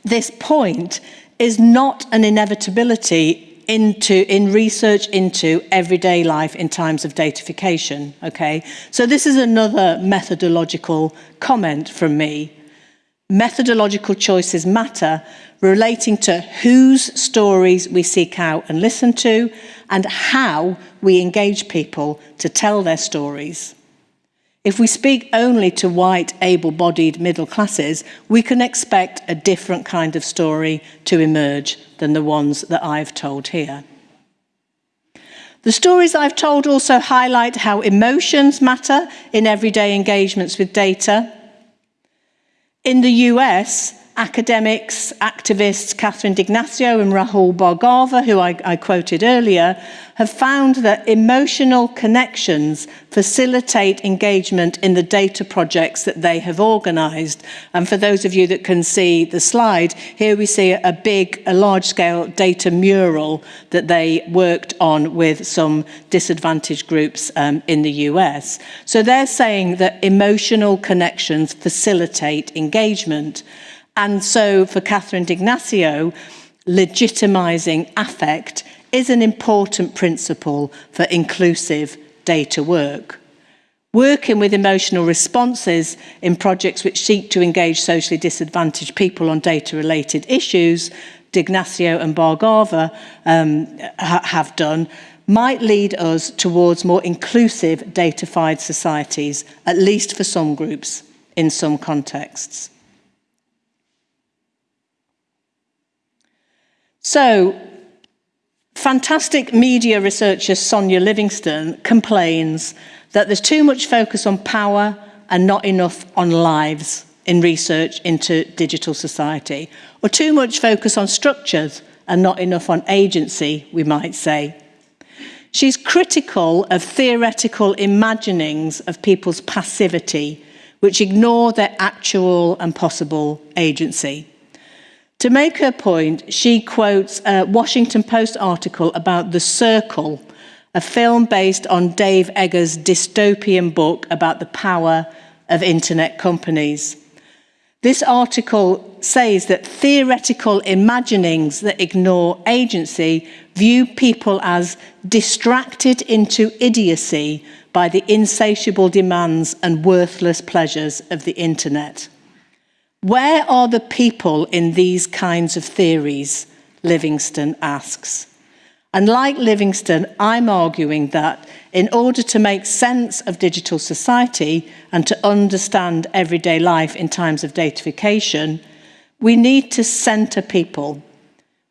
this point is not an inevitability into in research into everyday life in times of datafication okay so this is another methodological comment from me methodological choices matter relating to whose stories we seek out and listen to and how we engage people to tell their stories. If we speak only to white, able-bodied middle classes, we can expect a different kind of story to emerge than the ones that I've told here. The stories I've told also highlight how emotions matter in everyday engagements with data, in the US, academics, activists Catherine D'Ignazio and Rahul Bhargava, who I, I quoted earlier, have found that emotional connections facilitate engagement in the data projects that they have organised. And for those of you that can see the slide, here we see a big, a large-scale data mural that they worked on with some disadvantaged groups um, in the US. So they're saying that emotional connections facilitate engagement. And so for Catherine D'Ignazio, legitimising affect is an important principle for inclusive data work. Working with emotional responses in projects which seek to engage socially disadvantaged people on data-related issues, D'Ignazio and Bhargava um, ha have done, might lead us towards more inclusive datafied societies, at least for some groups, in some contexts. So, fantastic media researcher Sonia Livingstone complains that there's too much focus on power and not enough on lives in research into digital society, or too much focus on structures and not enough on agency, we might say. She's critical of theoretical imaginings of people's passivity, which ignore their actual and possible agency. To make her point, she quotes a Washington Post article about The Circle, a film based on Dave Eggers' dystopian book about the power of internet companies. This article says that theoretical imaginings that ignore agency view people as distracted into idiocy by the insatiable demands and worthless pleasures of the internet. Where are the people in these kinds of theories? Livingstone asks. And like Livingstone, I'm arguing that in order to make sense of digital society and to understand everyday life in times of datafication, we need to centre people.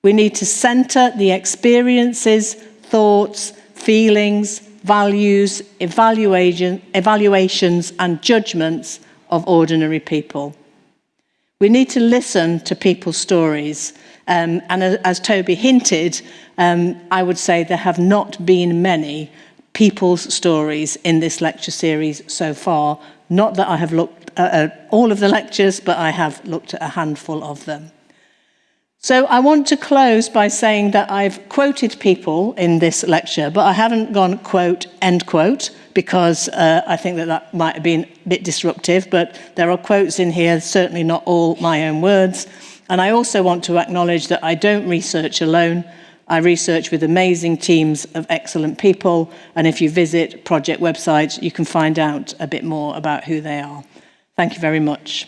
We need to centre the experiences, thoughts, feelings, values, evaluation, evaluations and judgments of ordinary people. We need to listen to people's stories. Um, and as Toby hinted, um, I would say there have not been many people's stories in this lecture series so far Not that I have looked at all of the lectures, but I have looked at a handful of them. So I want to close by saying that I've quoted people in this lecture, but I haven't gone quote, end quote, because uh, I think that that might have been a bit disruptive, but there are quotes in here, certainly not all my own words. And I also want to acknowledge that I don't research alone. I research with amazing teams of excellent people, and if you visit project websites, you can find out a bit more about who they are. Thank you very much.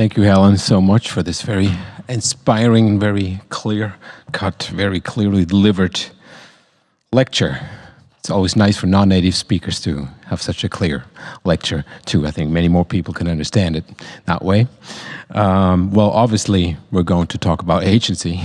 Thank you, Helen, so much for this very inspiring, very clear cut, very clearly delivered lecture. It's always nice for non-native speakers to have such a clear lecture too. I think many more people can understand it that way. Um, well, obviously, we're going to talk about agency,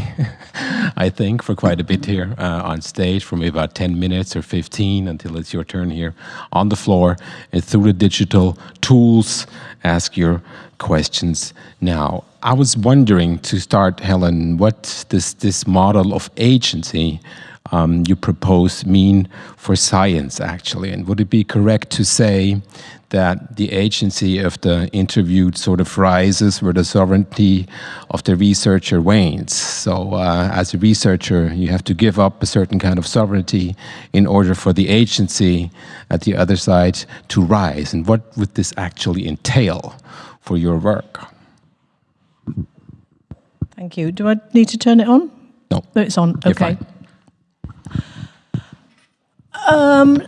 I think, for quite a bit here uh, on stage, for maybe about 10 minutes or 15 until it's your turn here on the floor. And through the digital tools, ask your questions now. I was wondering to start, Helen, what does this model of agency um, you propose mean for science, actually? And would it be correct to say that the agency of the interviewed sort of rises where the sovereignty of the researcher wanes? So uh, as a researcher, you have to give up a certain kind of sovereignty in order for the agency at the other side to rise. And what would this actually entail? for your work. Thank you. Do I need to turn it on? No. It's on. Okay. Um,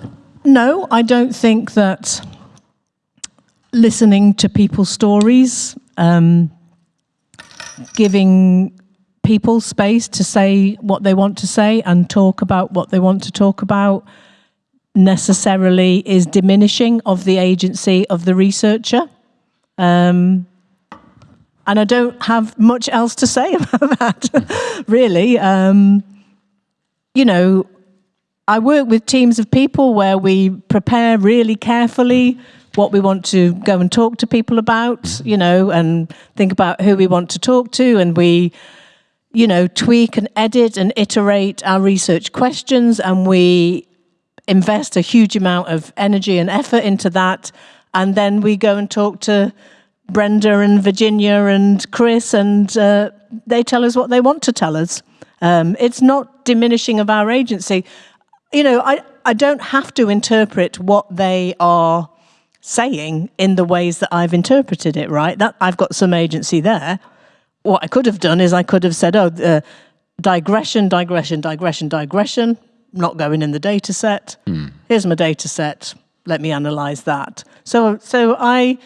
no, I don't think that listening to people's stories, um, giving people space to say what they want to say and talk about what they want to talk about necessarily is diminishing of the agency of the researcher. Um, and I don't have much else to say about that, really. Um, you know, I work with teams of people where we prepare really carefully what we want to go and talk to people about, you know, and think about who we want to talk to, and we, you know, tweak and edit and iterate our research questions, and we invest a huge amount of energy and effort into that and then we go and talk to Brenda and Virginia and Chris, and uh, they tell us what they want to tell us. Um, it's not diminishing of our agency. You know, I, I don't have to interpret what they are saying in the ways that I've interpreted it, right? That I've got some agency there. What I could have done is I could have said, oh, uh, digression, digression, digression, digression, not going in the data set. Mm. Here's my data set let me analyze that. So, so I,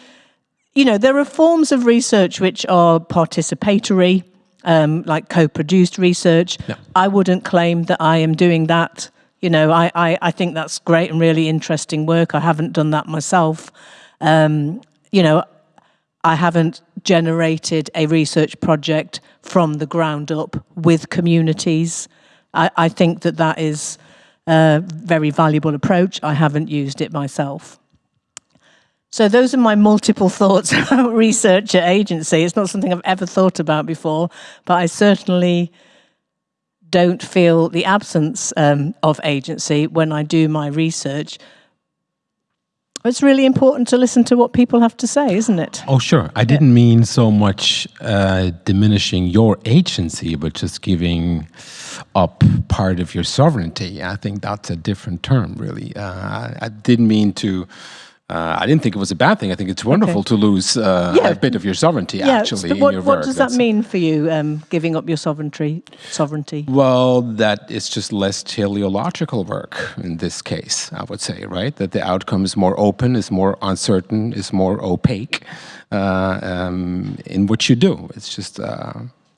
you know, there are forms of research which are participatory, um, like co-produced research. Yeah. I wouldn't claim that I am doing that. You know, I, I, I, think that's great and really interesting work. I haven't done that myself. Um, you know, I haven't generated a research project from the ground up with communities. I, I think that that is a very valuable approach. I haven't used it myself. So those are my multiple thoughts about research at agency. It's not something I've ever thought about before, but I certainly don't feel the absence um, of agency when I do my research. It's really important to listen to what people have to say, isn't it? Oh, sure. I didn't mean so much uh, diminishing your agency, but just giving up part of your sovereignty. I think that's a different term, really. Uh, I didn't mean to uh, I didn't think it was a bad thing. I think it's wonderful okay. to lose uh, yeah. a bit of your sovereignty, yeah, actually, what, in your What does that mean for you, um, giving up your sovereignty? Sovereignty. Well, that it's just less teleological work in this case. I would say, right, that the outcome is more open, is more uncertain, is more opaque uh, um, in what you do. It's just. Uh,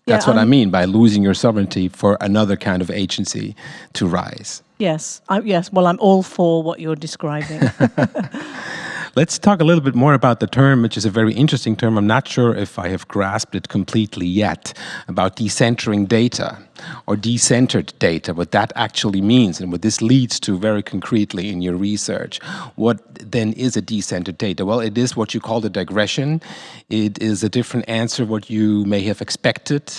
that's yeah, what I mean by losing your sovereignty for another kind of agency to rise. Yes, I, yes. Well, I'm all for what you're describing. Let's talk a little bit more about the term, which is a very interesting term. I'm not sure if I have grasped it completely yet, about decentering data or decentered data, what that actually means and what this leads to very concretely in your research. What then is a decentered data? Well, it is what you call the digression. It is a different answer what you may have expected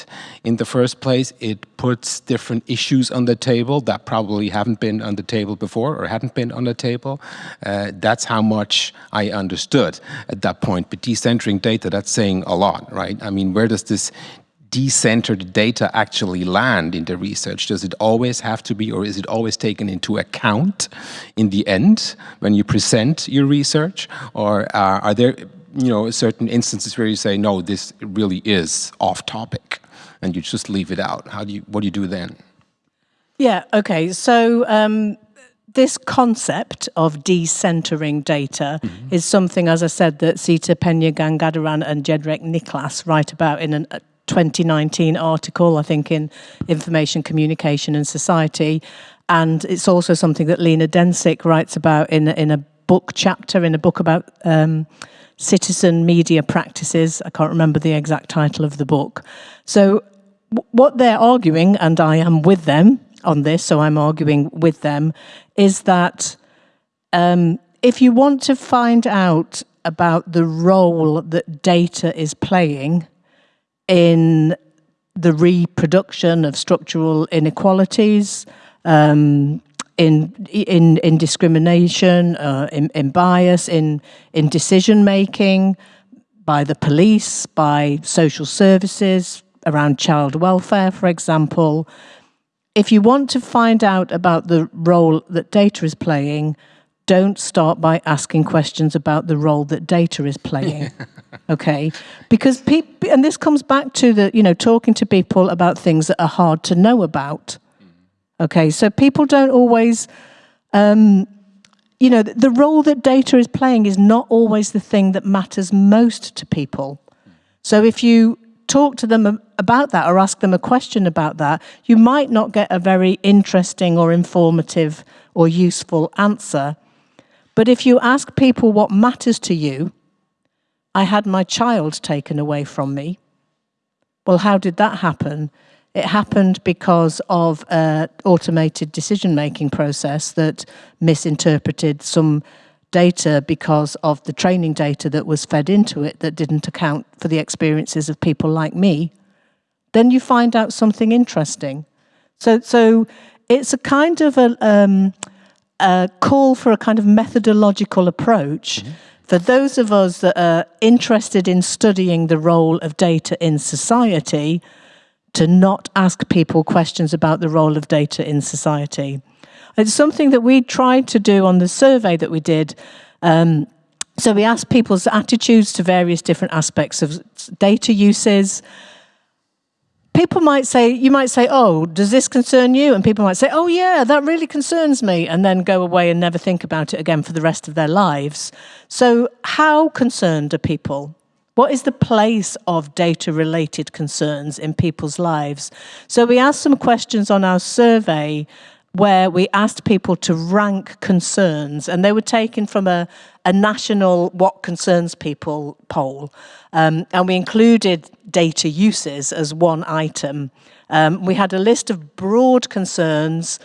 in the first place. It puts different issues on the table that probably haven't been on the table before or hadn't been on the table. Uh, that's how much I understood at that point. But decentering data, that's saying a lot, right? I mean, where does this decentered data actually land in the research? Does it always have to be, or is it always taken into account in the end when you present your research? Or uh, are there, you know, certain instances where you say, no, this really is off topic, and you just leave it out? How do you, what do you do then? Yeah, okay. So um, this concept of decentering data mm -hmm. is something, as I said, that Seeta Peña Gangadharan and Jędrzej Niklas write about in an, 2019 article, I think, in Information Communication and Society. And it's also something that Lina Dencik writes about in, in a book chapter, in a book about um, citizen media practices. I can't remember the exact title of the book. So what they're arguing, and I am with them on this, so I'm arguing with them, is that um, if you want to find out about the role that data is playing in the reproduction of structural inequalities, um, in, in, in discrimination, uh, in, in bias, in, in decision making by the police, by social services, around child welfare, for example. If you want to find out about the role that data is playing, don't start by asking questions about the role that data is playing. okay? Because people, and this comes back to the, you know, talking to people about things that are hard to know about. Okay, so people don't always, um, you know, the role that data is playing is not always the thing that matters most to people. So if you talk to them about that or ask them a question about that, you might not get a very interesting or informative or useful answer but if you ask people what matters to you, I had my child taken away from me. Well, how did that happen? It happened because of an automated decision-making process that misinterpreted some data because of the training data that was fed into it that didn't account for the experiences of people like me. Then you find out something interesting. So, so it's a kind of a, um, a call for a kind of methodological approach mm -hmm. For those of us that are interested in studying the role of data in society to not ask people questions about the role of data in society. It's something that we tried to do on the survey that we did. Um, so we asked people's attitudes to various different aspects of data uses, people might say, you might say, oh, does this concern you? And people might say, oh yeah, that really concerns me, and then go away and never think about it again for the rest of their lives. So how concerned are people? What is the place of data-related concerns in people's lives? So we asked some questions on our survey where we asked people to rank concerns and they were taken from a, a national what concerns people poll. Um, and we included data uses as one item. Um, we had a list of broad concerns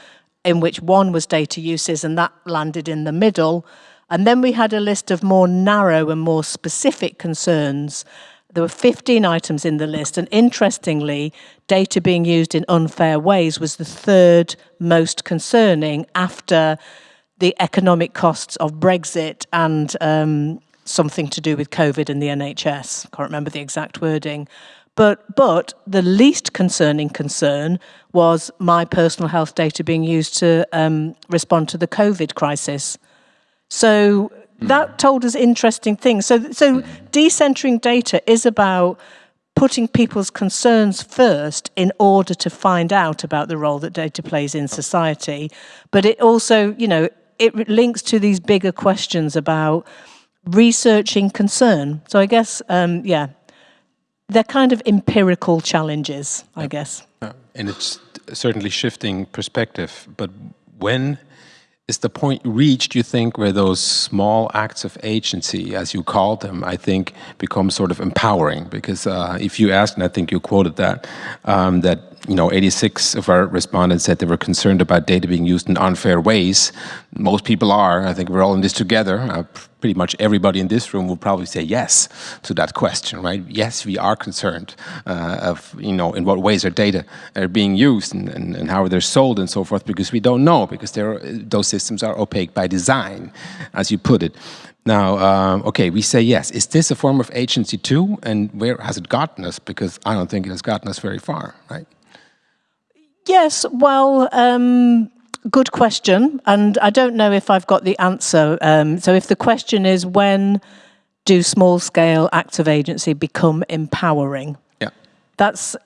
in which one was data uses and that landed in the middle. And then we had a list of more narrow and more specific concerns there were 15 items in the list, and interestingly, data being used in unfair ways was the third most concerning after the economic costs of Brexit and um, something to do with COVID and the NHS. I Can't remember the exact wording. But, but the least concerning concern was my personal health data being used to um, respond to the COVID crisis. So that told us interesting things. So, so decentering data is about putting people's concerns first in order to find out about the role that data plays in society. But it also, you know, it links to these bigger questions about researching concern. So I guess, um, yeah, they're kind of empirical challenges, I guess. And it's certainly shifting perspective, but when is the point reached, you think, where those small acts of agency, as you called them, I think, become sort of empowering? Because uh, if you asked, and I think you quoted that, um, that you know, 86 of our respondents said they were concerned about data being used in unfair ways. Most people are. I think we're all in this together. Uh, pretty much everybody in this room will probably say yes to that question, right? Yes, we are concerned uh, of, you know, in what ways our data are being used and, and, and how they're sold and so forth, because we don't know, because those systems are opaque by design, as you put it. Now, um, okay, we say yes. Is this a form of agency too? And where has it gotten us? Because I don't think it has gotten us very far, right? Yes, well, um, good question. And I don't know if I've got the answer. Um, so if the question is when do small scale acts of agency become empowering? Yeah. That's,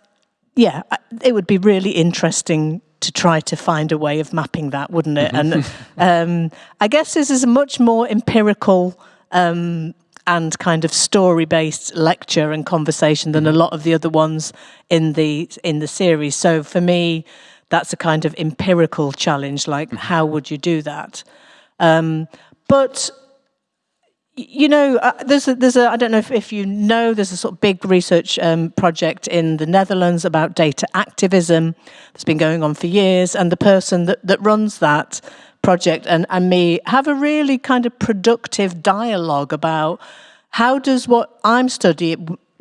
yeah, it would be really interesting to try to find a way of mapping that, wouldn't it? and um, I guess this is a much more empirical um, and kind of story-based lecture and conversation than a lot of the other ones in the in the series. So for me, that's a kind of empirical challenge. Like, mm-hmm. how would you do that? Um, but you know, uh, there's a, there's a, I don't know if, if you know, there's a sort of big research um, project in the Netherlands about data activism that's been going on for years. And the person that, that runs that project and, and me have a really kind of productive dialogue about how does what I'm study,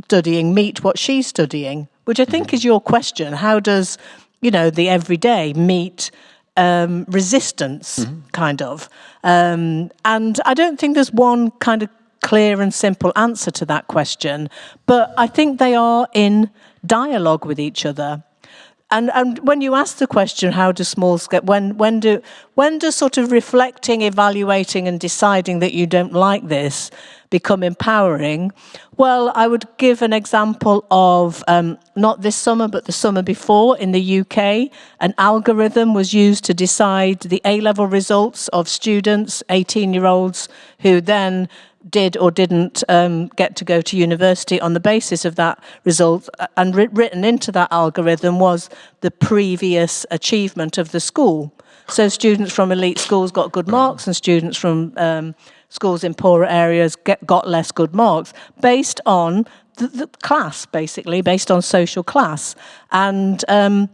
studying meet what she's studying, which I think mm-hmm. is your question. How does, you know, the everyday meet um, resistance, mm -hmm. kind of? Um, and I don't think there's one kind of clear and simple answer to that question, but I think they are in dialogue with each other. And, and when you ask the question, how do small scale, when, when, do, when does sort of reflecting, evaluating and deciding that you don't like this become empowering? Well, I would give an example of um, not this summer, but the summer before in the UK. An algorithm was used to decide the A-level results of students, 18-year-olds, who then did or didn't um, get to go to university on the basis of that result and written into that algorithm was the previous achievement of the school. So students from elite schools got good marks and students from um, schools in poorer areas get, got less good marks based on the, the class, basically, based on social class. And um,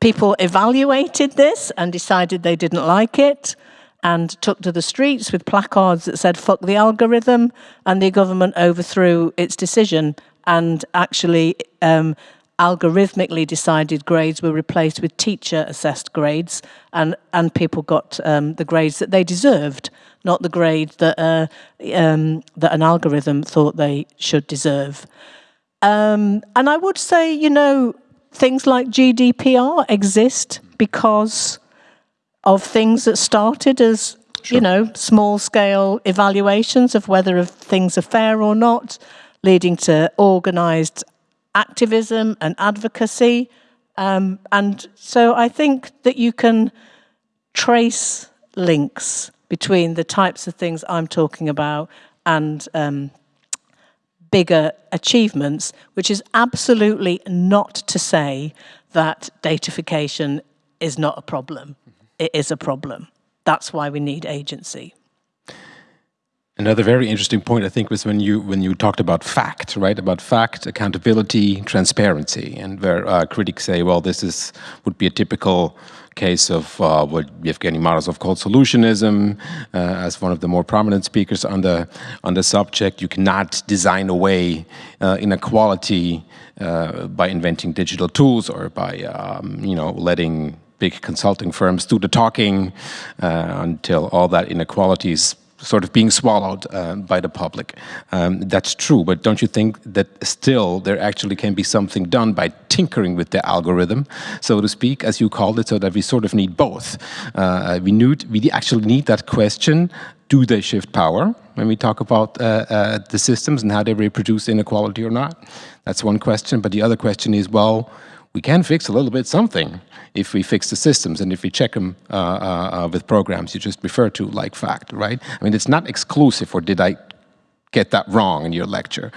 people evaluated this and decided they didn't like it and took to the streets with placards that said, fuck the algorithm, and the government overthrew its decision and actually um, algorithmically decided grades were replaced with teacher assessed grades and, and people got um, the grades that they deserved, not the grade that, uh, um, that an algorithm thought they should deserve. Um, and I would say, you know, things like GDPR exist because of things that started as, sure. you know, small scale evaluations of whether things are fair or not, leading to organized activism and advocacy. Um, and so I think that you can trace links between the types of things I'm talking about and um, bigger achievements, which is absolutely not to say that datafication is not a problem it is a problem. That's why we need agency. Another very interesting point, I think, was when you when you talked about fact, right? About fact, accountability, transparency, and where uh, critics say, well, this is would be a typical case of uh, what Evgeny Morozov called solutionism, uh, as one of the more prominent speakers on the on the subject. You cannot design away uh, inequality uh, by inventing digital tools or by um, you know letting big consulting firms do the talking uh, until all that inequality is sort of being swallowed uh, by the public. Um, that's true, but don't you think that still there actually can be something done by tinkering with the algorithm, so to speak, as you called it, so that we sort of need both. Uh, we, need, we actually need that question, do they shift power, when we talk about uh, uh, the systems and how they reproduce inequality or not? That's one question, but the other question is, well, we can fix a little bit something if we fix the systems and if we check them uh, uh, uh, with programs you just refer to like fact, right? I mean, it's not exclusive, or did I get that wrong in your lecture?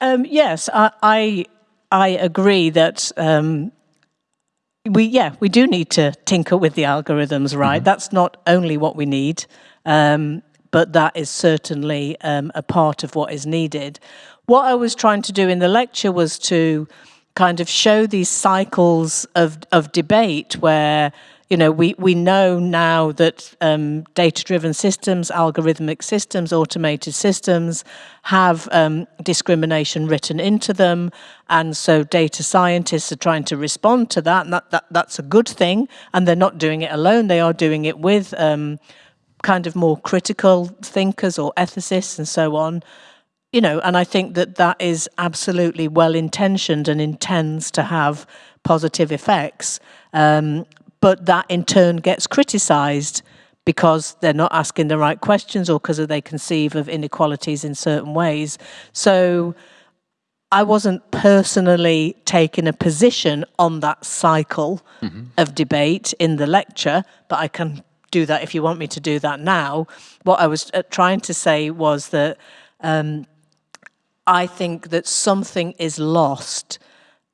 Um, yes, I, I, I, agree that um, we yeah we do need to tinker with the algorithms right that's not only what we need um, but that is certainly um, a part of what is needed what i was trying to do in the lecture was to kind of show these cycles of of debate where you know, we, we know now that um, data-driven systems, algorithmic systems, automated systems have um, discrimination written into them. And so data scientists are trying to respond to that. And that, that that's a good thing. And they're not doing it alone. They are doing it with um, kind of more critical thinkers or ethicists and so on. You know, and I think that that is absolutely well-intentioned and intends to have positive effects. Um, but that in turn gets criticised because they're not asking the right questions or because they conceive of inequalities in certain ways. So I wasn't personally taking a position on that cycle mm -hmm. of debate in the lecture, but I can do that if you want me to do that now. What I was uh, trying to say was that um, I think that something is lost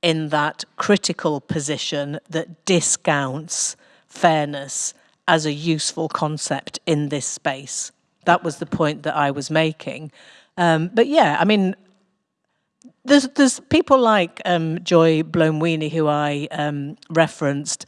in that critical position that discounts fairness as a useful concept in this space. That was the point that I was making. Um, but yeah, I mean, there's there's people like um, Joy Buolamwini who I um, referenced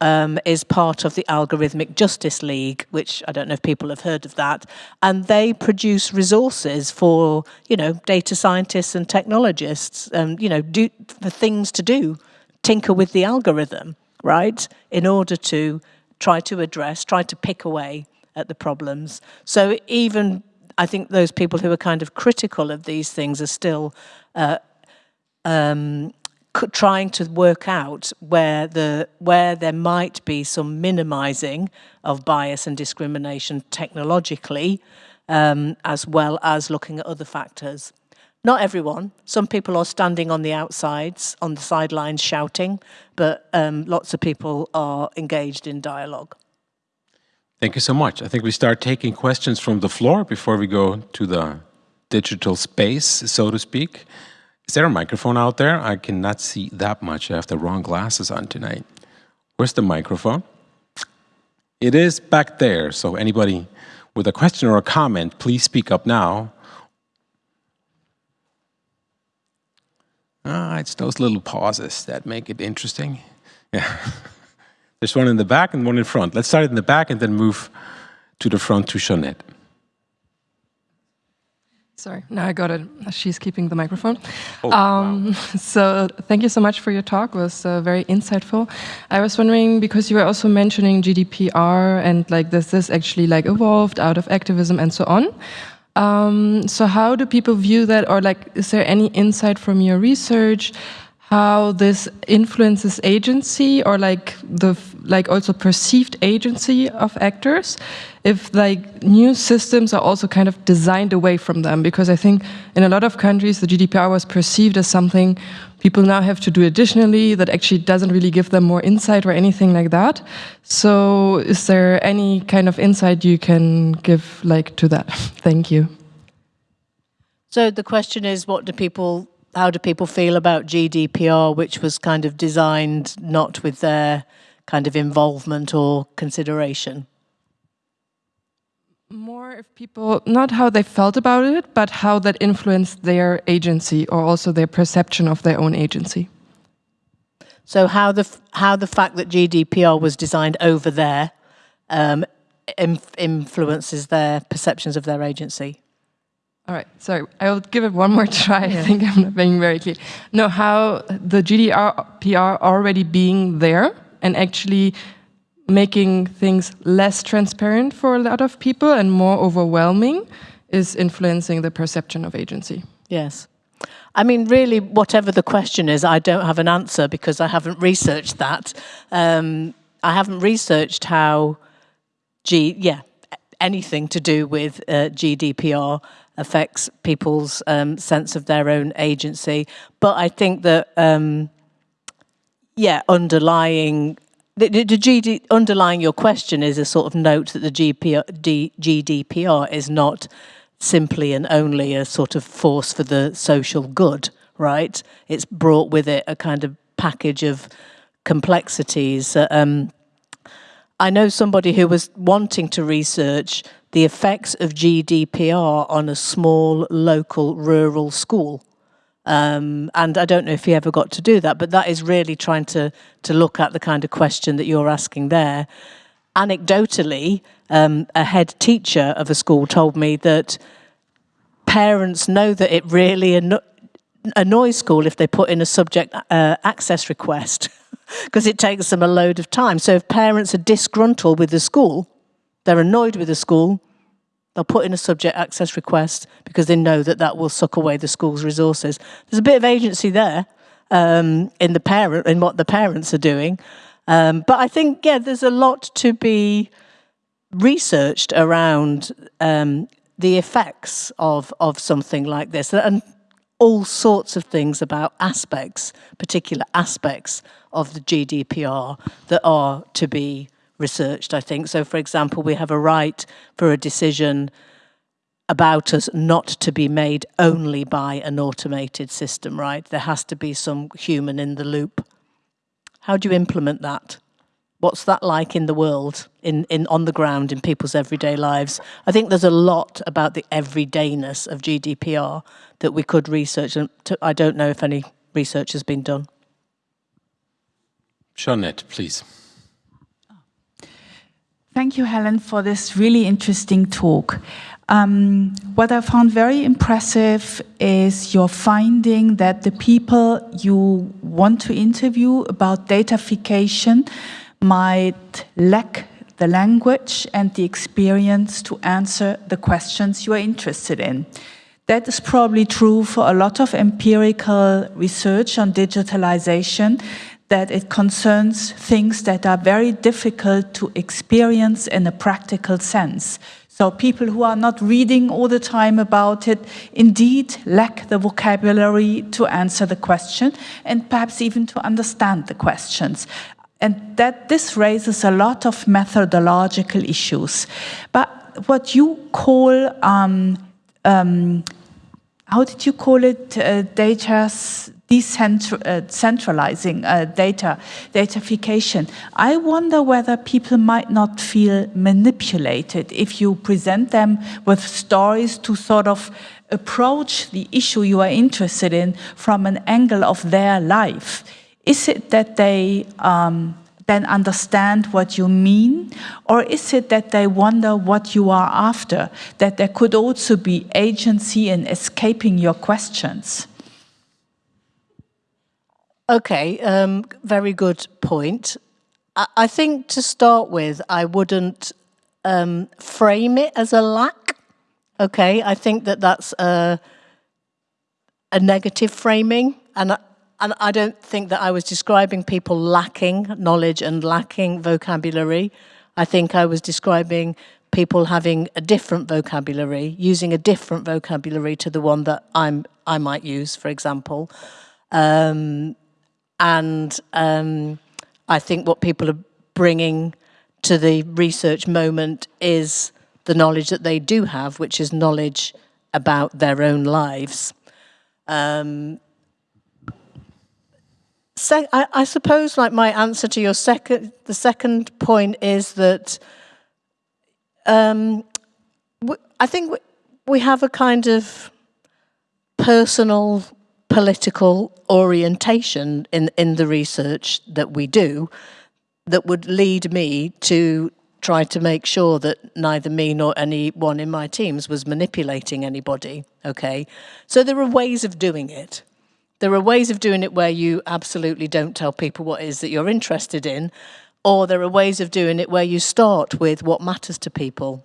um, is part of the Algorithmic Justice League, which I don't know if people have heard of that, and they produce resources for you know data scientists and technologists, um, you know, do for things to do, tinker with the algorithm, right, in order to try to address, try to pick away at the problems. So even I think those people who are kind of critical of these things are still uh, um, trying to work out where the where there might be some minimizing of bias and discrimination technologically um, as well as looking at other factors. Not everyone. Some people are standing on the outsides, on the sidelines shouting, but um, lots of people are engaged in dialogue. Thank you so much. I think we start taking questions from the floor before we go to the digital space, so to speak. Is there a microphone out there? I cannot see that much. I have the wrong glasses on tonight. Where's the microphone? It is back there. So anybody with a question or a comment, please speak up now. Ah, it's those little pauses that make it interesting. Yeah. There's one in the back and one in front. Let's start in the back and then move to the front to Jeanette. Sorry, now I got it. She's keeping the microphone. Oh, um, wow. So thank you so much for your talk. It was uh, very insightful. I was wondering, because you were also mentioning GDPR and like this, this actually like evolved out of activism and so on. Um, so how do people view that or like, is there any insight from your research how this influences agency or like the like also perceived agency of actors if like new systems are also kind of designed away from them. Because i think in a lot of countries the gdpr was perceived as something people now have to do additionally that actually doesn't really give them more insight or anything like that. So is there any kind of insight you can give like to that? Thank you. So the question is what do people how do people feel about GDPR, which was kind of designed not with their kind of involvement or consideration? More if people, not how they felt about it, but how that influenced their agency or also their perception of their own agency. So how the, how the fact that GDPR was designed over there um, influences their perceptions of their agency? All right, sorry, I'll give it one more try. Yeah. I think I'm not being very clear. No, how the GDPR already being there and actually making things less transparent for a lot of people and more overwhelming is influencing the perception of agency. Yes. I mean, really, whatever the question is, I don't have an answer because I haven't researched that. Um, I haven't researched how G, yeah, anything to do with uh, GDPR affects people's um, sense of their own agency. But I think that, um, yeah, underlying the, the, GD, underlying your question is a sort of note that the GPR, D, GDPR is not simply and only a sort of force for the social good, right? It's brought with it a kind of package of complexities. Um, I know somebody who was wanting to research the effects of GDPR on a small local rural school. Um, and I don't know if he ever got to do that, but that is really trying to, to look at the kind of question that you're asking there. Anecdotally, um, a head teacher of a school told me that parents know that it really anno annoys school if they put in a subject uh, access request because it takes them a load of time. So if parents are disgruntled with the school, they're annoyed with the school, They'll put in a subject access request because they know that that will suck away the school's resources. There's a bit of agency there um, in the parent in what the parents are doing, um, but I think yeah, there's a lot to be researched around um, the effects of of something like this and all sorts of things about aspects, particular aspects of the GDPR that are to be researched, I think. So, for example, we have a right for a decision about us not to be made only by an automated system, right? There has to be some human in the loop. How do you implement that? What's that like in the world, in, in on the ground, in people's everyday lives? I think there's a lot about the everydayness of GDPR that we could research, and I don't know if any research has been done. Jeanette, please. Thank you, Helen, for this really interesting talk. Um, what I found very impressive is your finding that the people you want to interview about datafication might lack the language and the experience to answer the questions you are interested in. That is probably true for a lot of empirical research on digitalization that it concerns things that are very difficult to experience in a practical sense. So people who are not reading all the time about it indeed lack the vocabulary to answer the question and perhaps even to understand the questions. And that this raises a lot of methodological issues. But what you call, um, um, how did you call it, uh, data's decentralizing uh, uh, data, datafication. I wonder whether people might not feel manipulated if you present them with stories to sort of approach the issue you are interested in from an angle of their life. Is it that they um, then understand what you mean? Or is it that they wonder what you are after? That there could also be agency in escaping your questions? Okay, um, very good point. I, I, think to start with, I wouldn't um, frame it as a lack. Okay, I think that that's a, a negative framing, and I, and I don't think that I was describing people lacking knowledge and lacking vocabulary. I think I was describing people having a different vocabulary, using a different vocabulary to the one that I'm I might use, for example. Um, and um, I think what people are bringing to the research moment is the knowledge that they do have, which is knowledge about their own lives. Um, so I, I, suppose like my answer to your second, the second point is that um, I think we have a kind of personal political orientation in, in the research that we do that would lead me to try to make sure that neither me nor anyone in my teams was manipulating anybody, okay? So there are ways of doing it. There are ways of doing it where you absolutely don't tell people what it is that you're interested in, or there are ways of doing it where you start with what matters to people.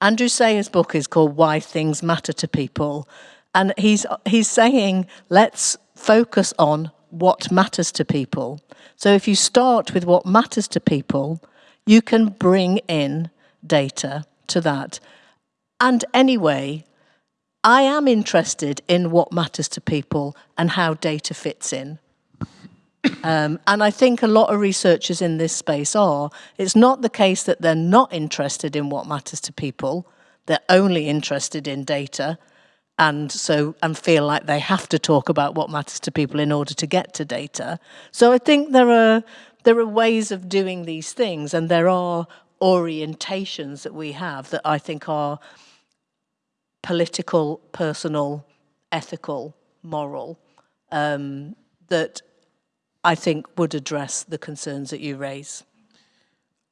Andrew Sayer's book is called Why Things Matter to People, and he's, he's saying, let's focus on what matters to people. So if you start with what matters to people, you can bring in data to that. And anyway, I am interested in what matters to people and how data fits in. Um, and I think a lot of researchers in this space are. It's not the case that they're not interested in what matters to people, they're only interested in data. And so and feel like they have to talk about what matters to people in order to get to data. So I think there are there are ways of doing these things and there are orientations that we have that I think are political, personal, ethical, moral, um, that I think would address the concerns that you raise.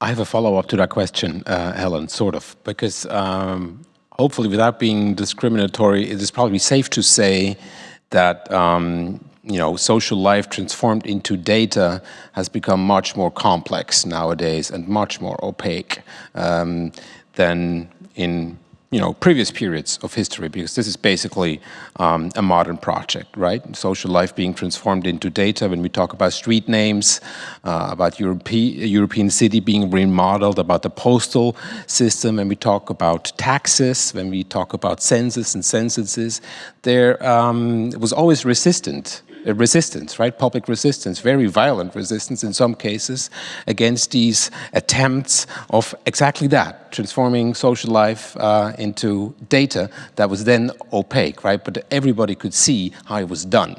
I have a follow-up to that question, uh, Helen, sort of, because um, hopefully without being discriminatory, it is probably safe to say that um, you know, social life transformed into data has become much more complex nowadays and much more opaque um, than in you know, previous periods of history, because this is basically um, a modern project, right? Social life being transformed into data when we talk about street names, uh, about Europe European city being remodeled, about the postal system, when we talk about taxes, when we talk about census and censuses, there um, was always resistant uh, resistance, right? Public resistance, very violent resistance in some cases against these attempts of exactly that, transforming social life uh, into data that was then opaque, right? But everybody could see how it was done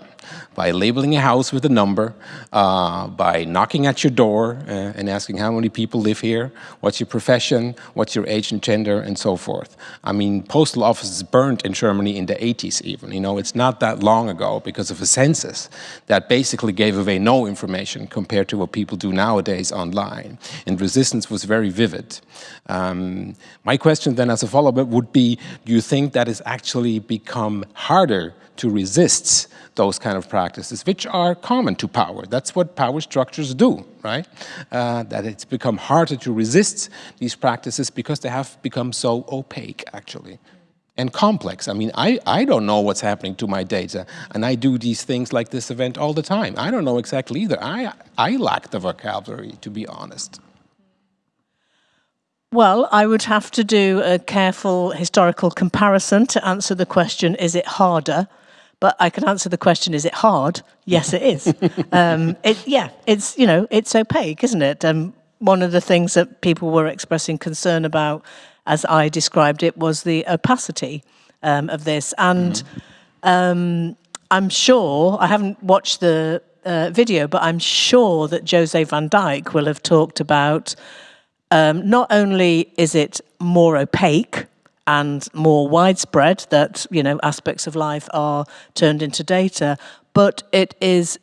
by labeling a house with a number, uh, by knocking at your door uh, and asking how many people live here, what's your profession, what's your age and gender, and so forth. I mean, postal offices burned in Germany in the 80s even. You know, it's not that long ago because of a census that basically gave away no information compared to what people do nowadays online. And resistance was very vivid. Um, my question then as a follow-up would be, do you think that has actually become harder to resist those kind of practices, which are common to power. That's what power structures do, right? Uh, that it's become harder to resist these practices because they have become so opaque, actually and complex. I mean, I, I don't know what's happening to my data, and I do these things like this event all the time. I don't know exactly either. I, I lack the vocabulary, to be honest. Well, I would have to do a careful historical comparison to answer the question, is it harder? But I can answer the question, is it hard? Yes, it is. um, it, yeah, it's, you know, it's opaque, isn't it? Um, one of the things that people were expressing concern about, as I described it, was the opacity um, of this. And mm. I'm sure, I haven't watched the uh, video, but I'm sure that José van Dijck will have talked about um, not only is it more opaque, and more widespread that you know aspects of life are turned into data but it is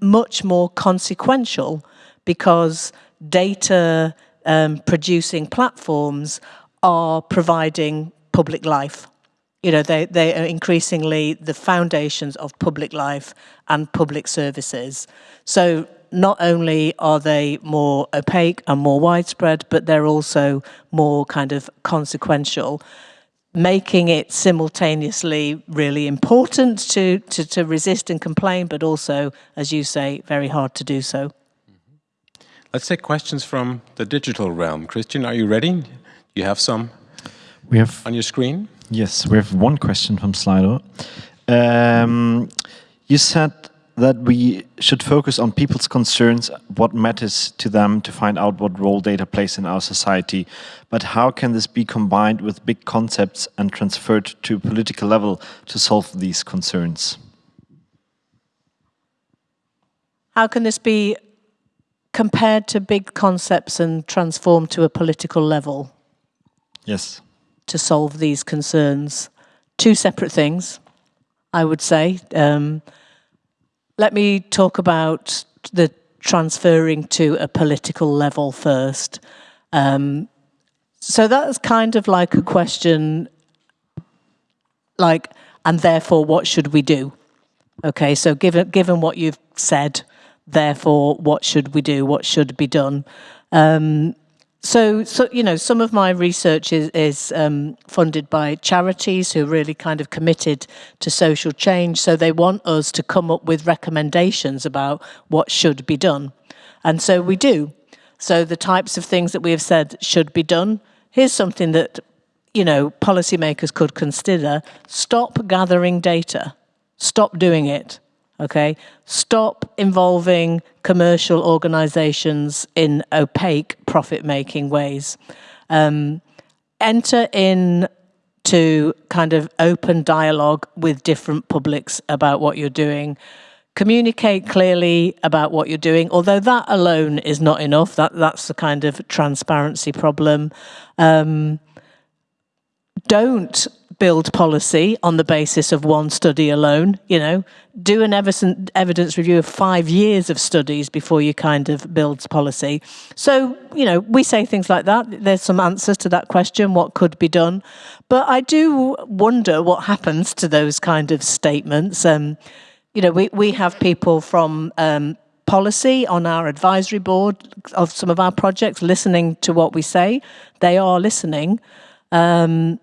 much more consequential because data um, producing platforms are providing public life. You know they they are increasingly the foundations of public life and public services. So not only are they more opaque and more widespread, but they're also more kind of consequential, making it simultaneously really important to, to, to resist and complain, but also, as you say, very hard to do so. Let's take questions from the digital realm. Christian, are you ready? You have some we have on your screen? Yes, we have one question from Slido. Um, you said that we should focus on people's concerns, what matters to them to find out what role data plays in our society. But how can this be combined with big concepts and transferred to a political level to solve these concerns? How can this be compared to big concepts and transformed to a political level? Yes. To solve these concerns. Two separate things, I would say. Um, let me talk about the transferring to a political level first. Um, so that's kind of like a question like, and therefore what should we do? Okay, so given, given what you've said, therefore what should we do? What should be done? Um, so, so, you know, some of my research is, is um, funded by charities who are really kind of committed to social change. So they want us to come up with recommendations about what should be done. And so we do. So the types of things that we have said should be done. Here's something that, you know, policymakers could consider. Stop gathering data. Stop doing it okay? Stop involving commercial organizations in opaque profit-making ways. Um, enter in to kind of open dialogue with different publics about what you're doing. Communicate clearly about what you're doing, although that alone is not enough. That that's the kind of transparency problem. Um, don't build policy on the basis of one study alone. You know, do an evidence review of five years of studies before you kind of build policy. So, you know, we say things like that. There's some answers to that question, what could be done. But I do wonder what happens to those kind of statements. Um, you know, we, we have people from um, policy on our advisory board of some of our projects listening to what we say. They are listening. Um,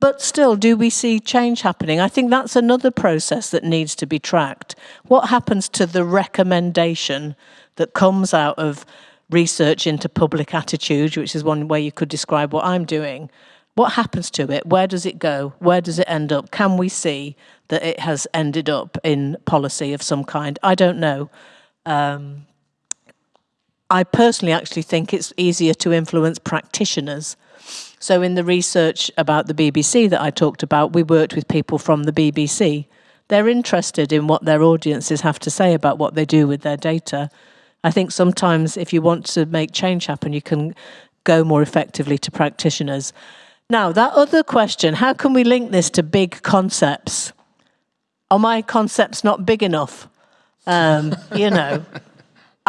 but still, do we see change happening? I think that's another process that needs to be tracked. What happens to the recommendation that comes out of research into public attitude, which is one way you could describe what I'm doing? What happens to it? Where does it go? Where does it end up? Can we see that it has ended up in policy of some kind? I don't know. Um, I personally actually think it's easier to influence practitioners so in the research about the BBC that I talked about, we worked with people from the BBC. They're interested in what their audiences have to say about what they do with their data. I think sometimes if you want to make change happen, you can go more effectively to practitioners. Now, that other question, how can we link this to big concepts? Are my concepts not big enough? Um, you know,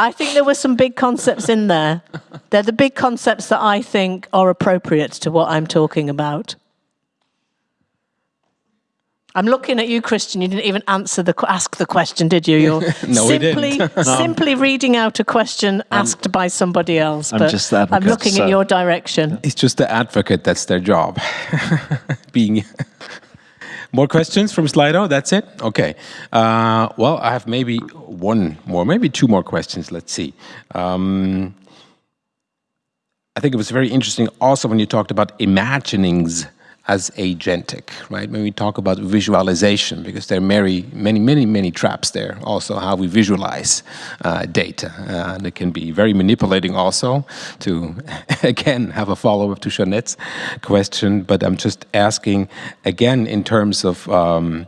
I think there were some big concepts in there. They're the big concepts that I think are appropriate to what I'm talking about. I'm looking at you, Christian. You didn't even answer the ask the question, did you? You're no, simply no. Um, simply reading out a question asked I'm, by somebody else. I'm just that. I'm looking so. at your direction. It's just the advocate. That's their job. Being more questions from Slido? That's it? Okay. Uh, well, I have maybe one more, maybe two more questions. Let's see. Um, I think it was very interesting also when you talked about imaginings as agentic, right? When we talk about visualization, because there are many, many, many, many traps there. Also, how we visualize uh, data, uh, and it can be very manipulating. Also, to again have a follow up to Jeanette's question, but I'm just asking again in terms of. Um,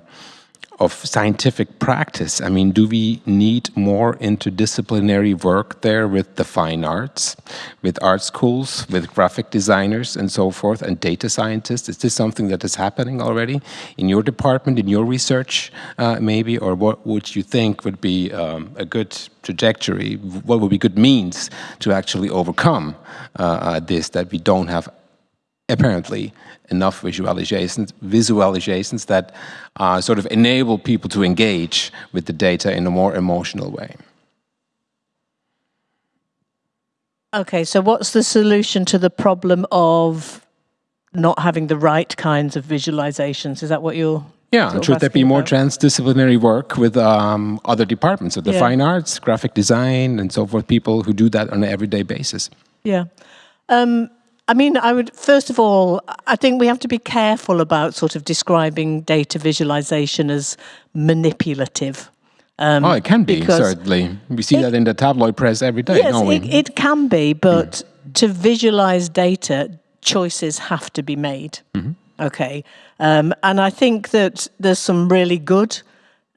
of scientific practice. I mean, do we need more interdisciplinary work there with the fine arts, with art schools, with graphic designers and so forth, and data scientists? Is this something that is happening already in your department, in your research, uh, maybe? Or what would you think would be um, a good trajectory? What would be good means to actually overcome uh, uh, this, that we don't have apparently enough visualizations, visualizations that uh, sort of enable people to engage with the data in a more emotional way. Okay, so what's the solution to the problem of not having the right kinds of visualizations? Is that what you're yeah, should there be more about? transdisciplinary work with um, other departments of the yeah. fine arts, graphic design, and so forth, people who do that on an everyday basis? Yeah. Um, I mean, I would first of all, I think we have to be careful about sort of describing data visualization as manipulative. Um, oh, it can be certainly. We see it, that in the tabloid press every day. Don't we yes, it, it, can be, but mm. to visualize data, choices have to be made. Mm -hmm. Okay, um, and I think that there's some really good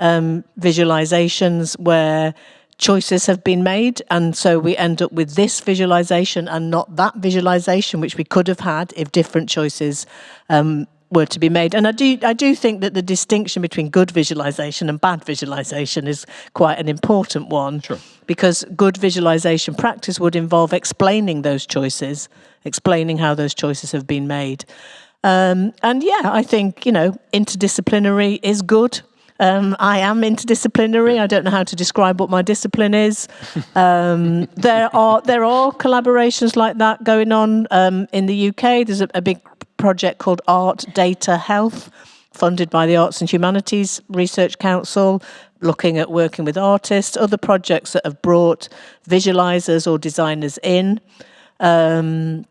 um, visualizations where choices have been made and so we end up with this visualization and not that visualization which we could have had if different choices um, were to be made. And I do I do think that the distinction between good visualization and bad visualization is quite an important one. Sure. because good visualization practice would involve explaining those choices explaining how those choices have been made. Um, and yeah I think you know interdisciplinary is good um, I am interdisciplinary. I don't know how to describe what my discipline is. Um, there are there are collaborations like that going on um, in the UK. There's a, a big project called Art Data Health, funded by the Arts and Humanities Research Council, looking at working with artists. Other projects that have brought visualizers or designers in. Um,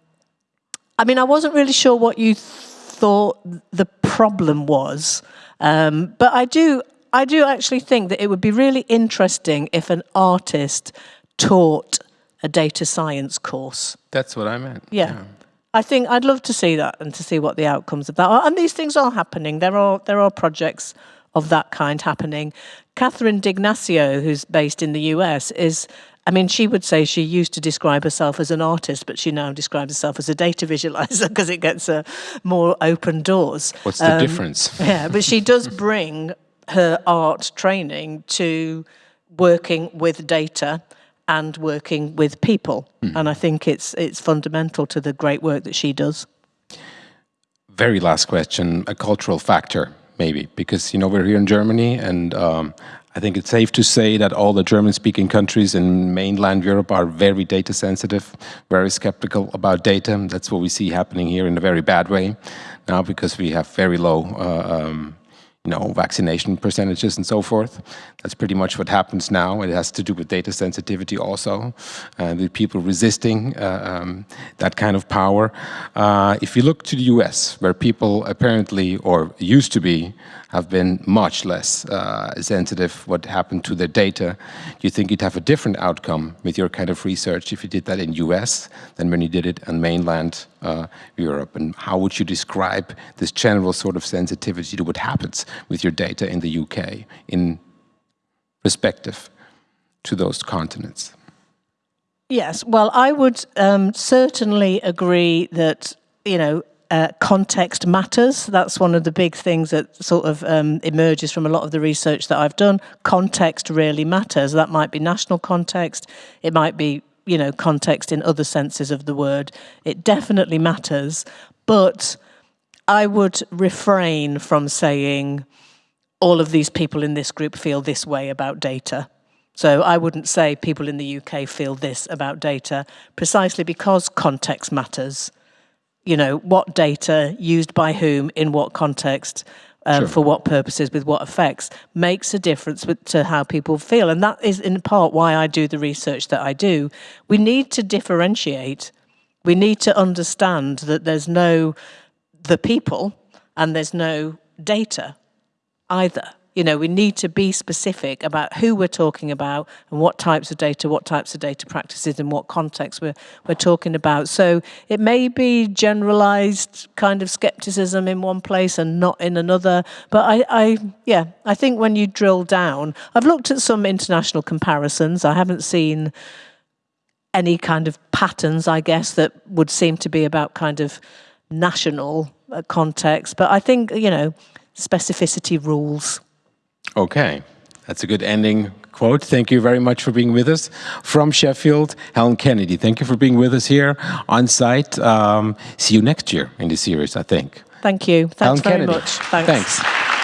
I mean, I wasn't really sure what you thought the problem was. Um, but I do, I do actually think that it would be really interesting if an artist taught a data science course. That's what I meant. Yeah. yeah. I think I'd love to see that and to see what the outcomes of that are. And these things are happening. There are there are projects of that kind happening. Catherine D'Ignazio, who's based in the US, is I mean, she would say she used to describe herself as an artist, but she now describes herself as a data visualizer because it gets her more open doors. What's the um, difference? yeah, but she does bring her art training to working with data and working with people. Mm. And I think it's it's fundamental to the great work that she does. Very last question, a cultural factor maybe, because you know we're here in Germany and um, I think it's safe to say that all the German-speaking countries in mainland Europe are very data sensitive, very skeptical about data. That's what we see happening here in a very bad way now because we have very low uh, um, you know, vaccination percentages and so forth. That's pretty much what happens now. It has to do with data sensitivity also, and with people resisting uh, um, that kind of power. Uh, if you look to the US, where people apparently, or used to be, have been much less uh, sensitive what happened to their data, do you think you'd have a different outcome with your kind of research if you did that in US than when you did it on mainland uh, Europe? And how would you describe this general sort of sensitivity to what happens with your data in the UK in perspective to those continents? Yes, well, I would um, certainly agree that, you know, uh, context matters. That's one of the big things that sort of um, emerges from a lot of the research that I've done. Context really matters. That might be national context. It might be, you know, context in other senses of the word. It definitely matters. But I would refrain from saying all of these people in this group feel this way about data. So I wouldn't say people in the UK feel this about data precisely because context matters you know, what data used by whom in what context um, sure. for what purposes with what effects makes a difference with, to how people feel. And that is in part why I do the research that I do. We need to differentiate. We need to understand that there's no the people and there's no data either you know, we need to be specific about who we're talking about and what types of data, what types of data practices, and what context we're, we're talking about. So it may be generalized kind of skepticism in one place and not in another. But I, I yeah, I think when you drill down, I've looked at some international comparisons. I haven't seen any kind of patterns, I guess, that would seem to be about kind of national uh, context. But I think, you know, specificity rules. Okay, that's a good ending quote. Thank you very much for being with us. From Sheffield, Helen Kennedy, thank you for being with us here on site. Um, see you next year in the series, I think. Thank you. Thanks Helen very Kennedy. much. Thanks. Thanks.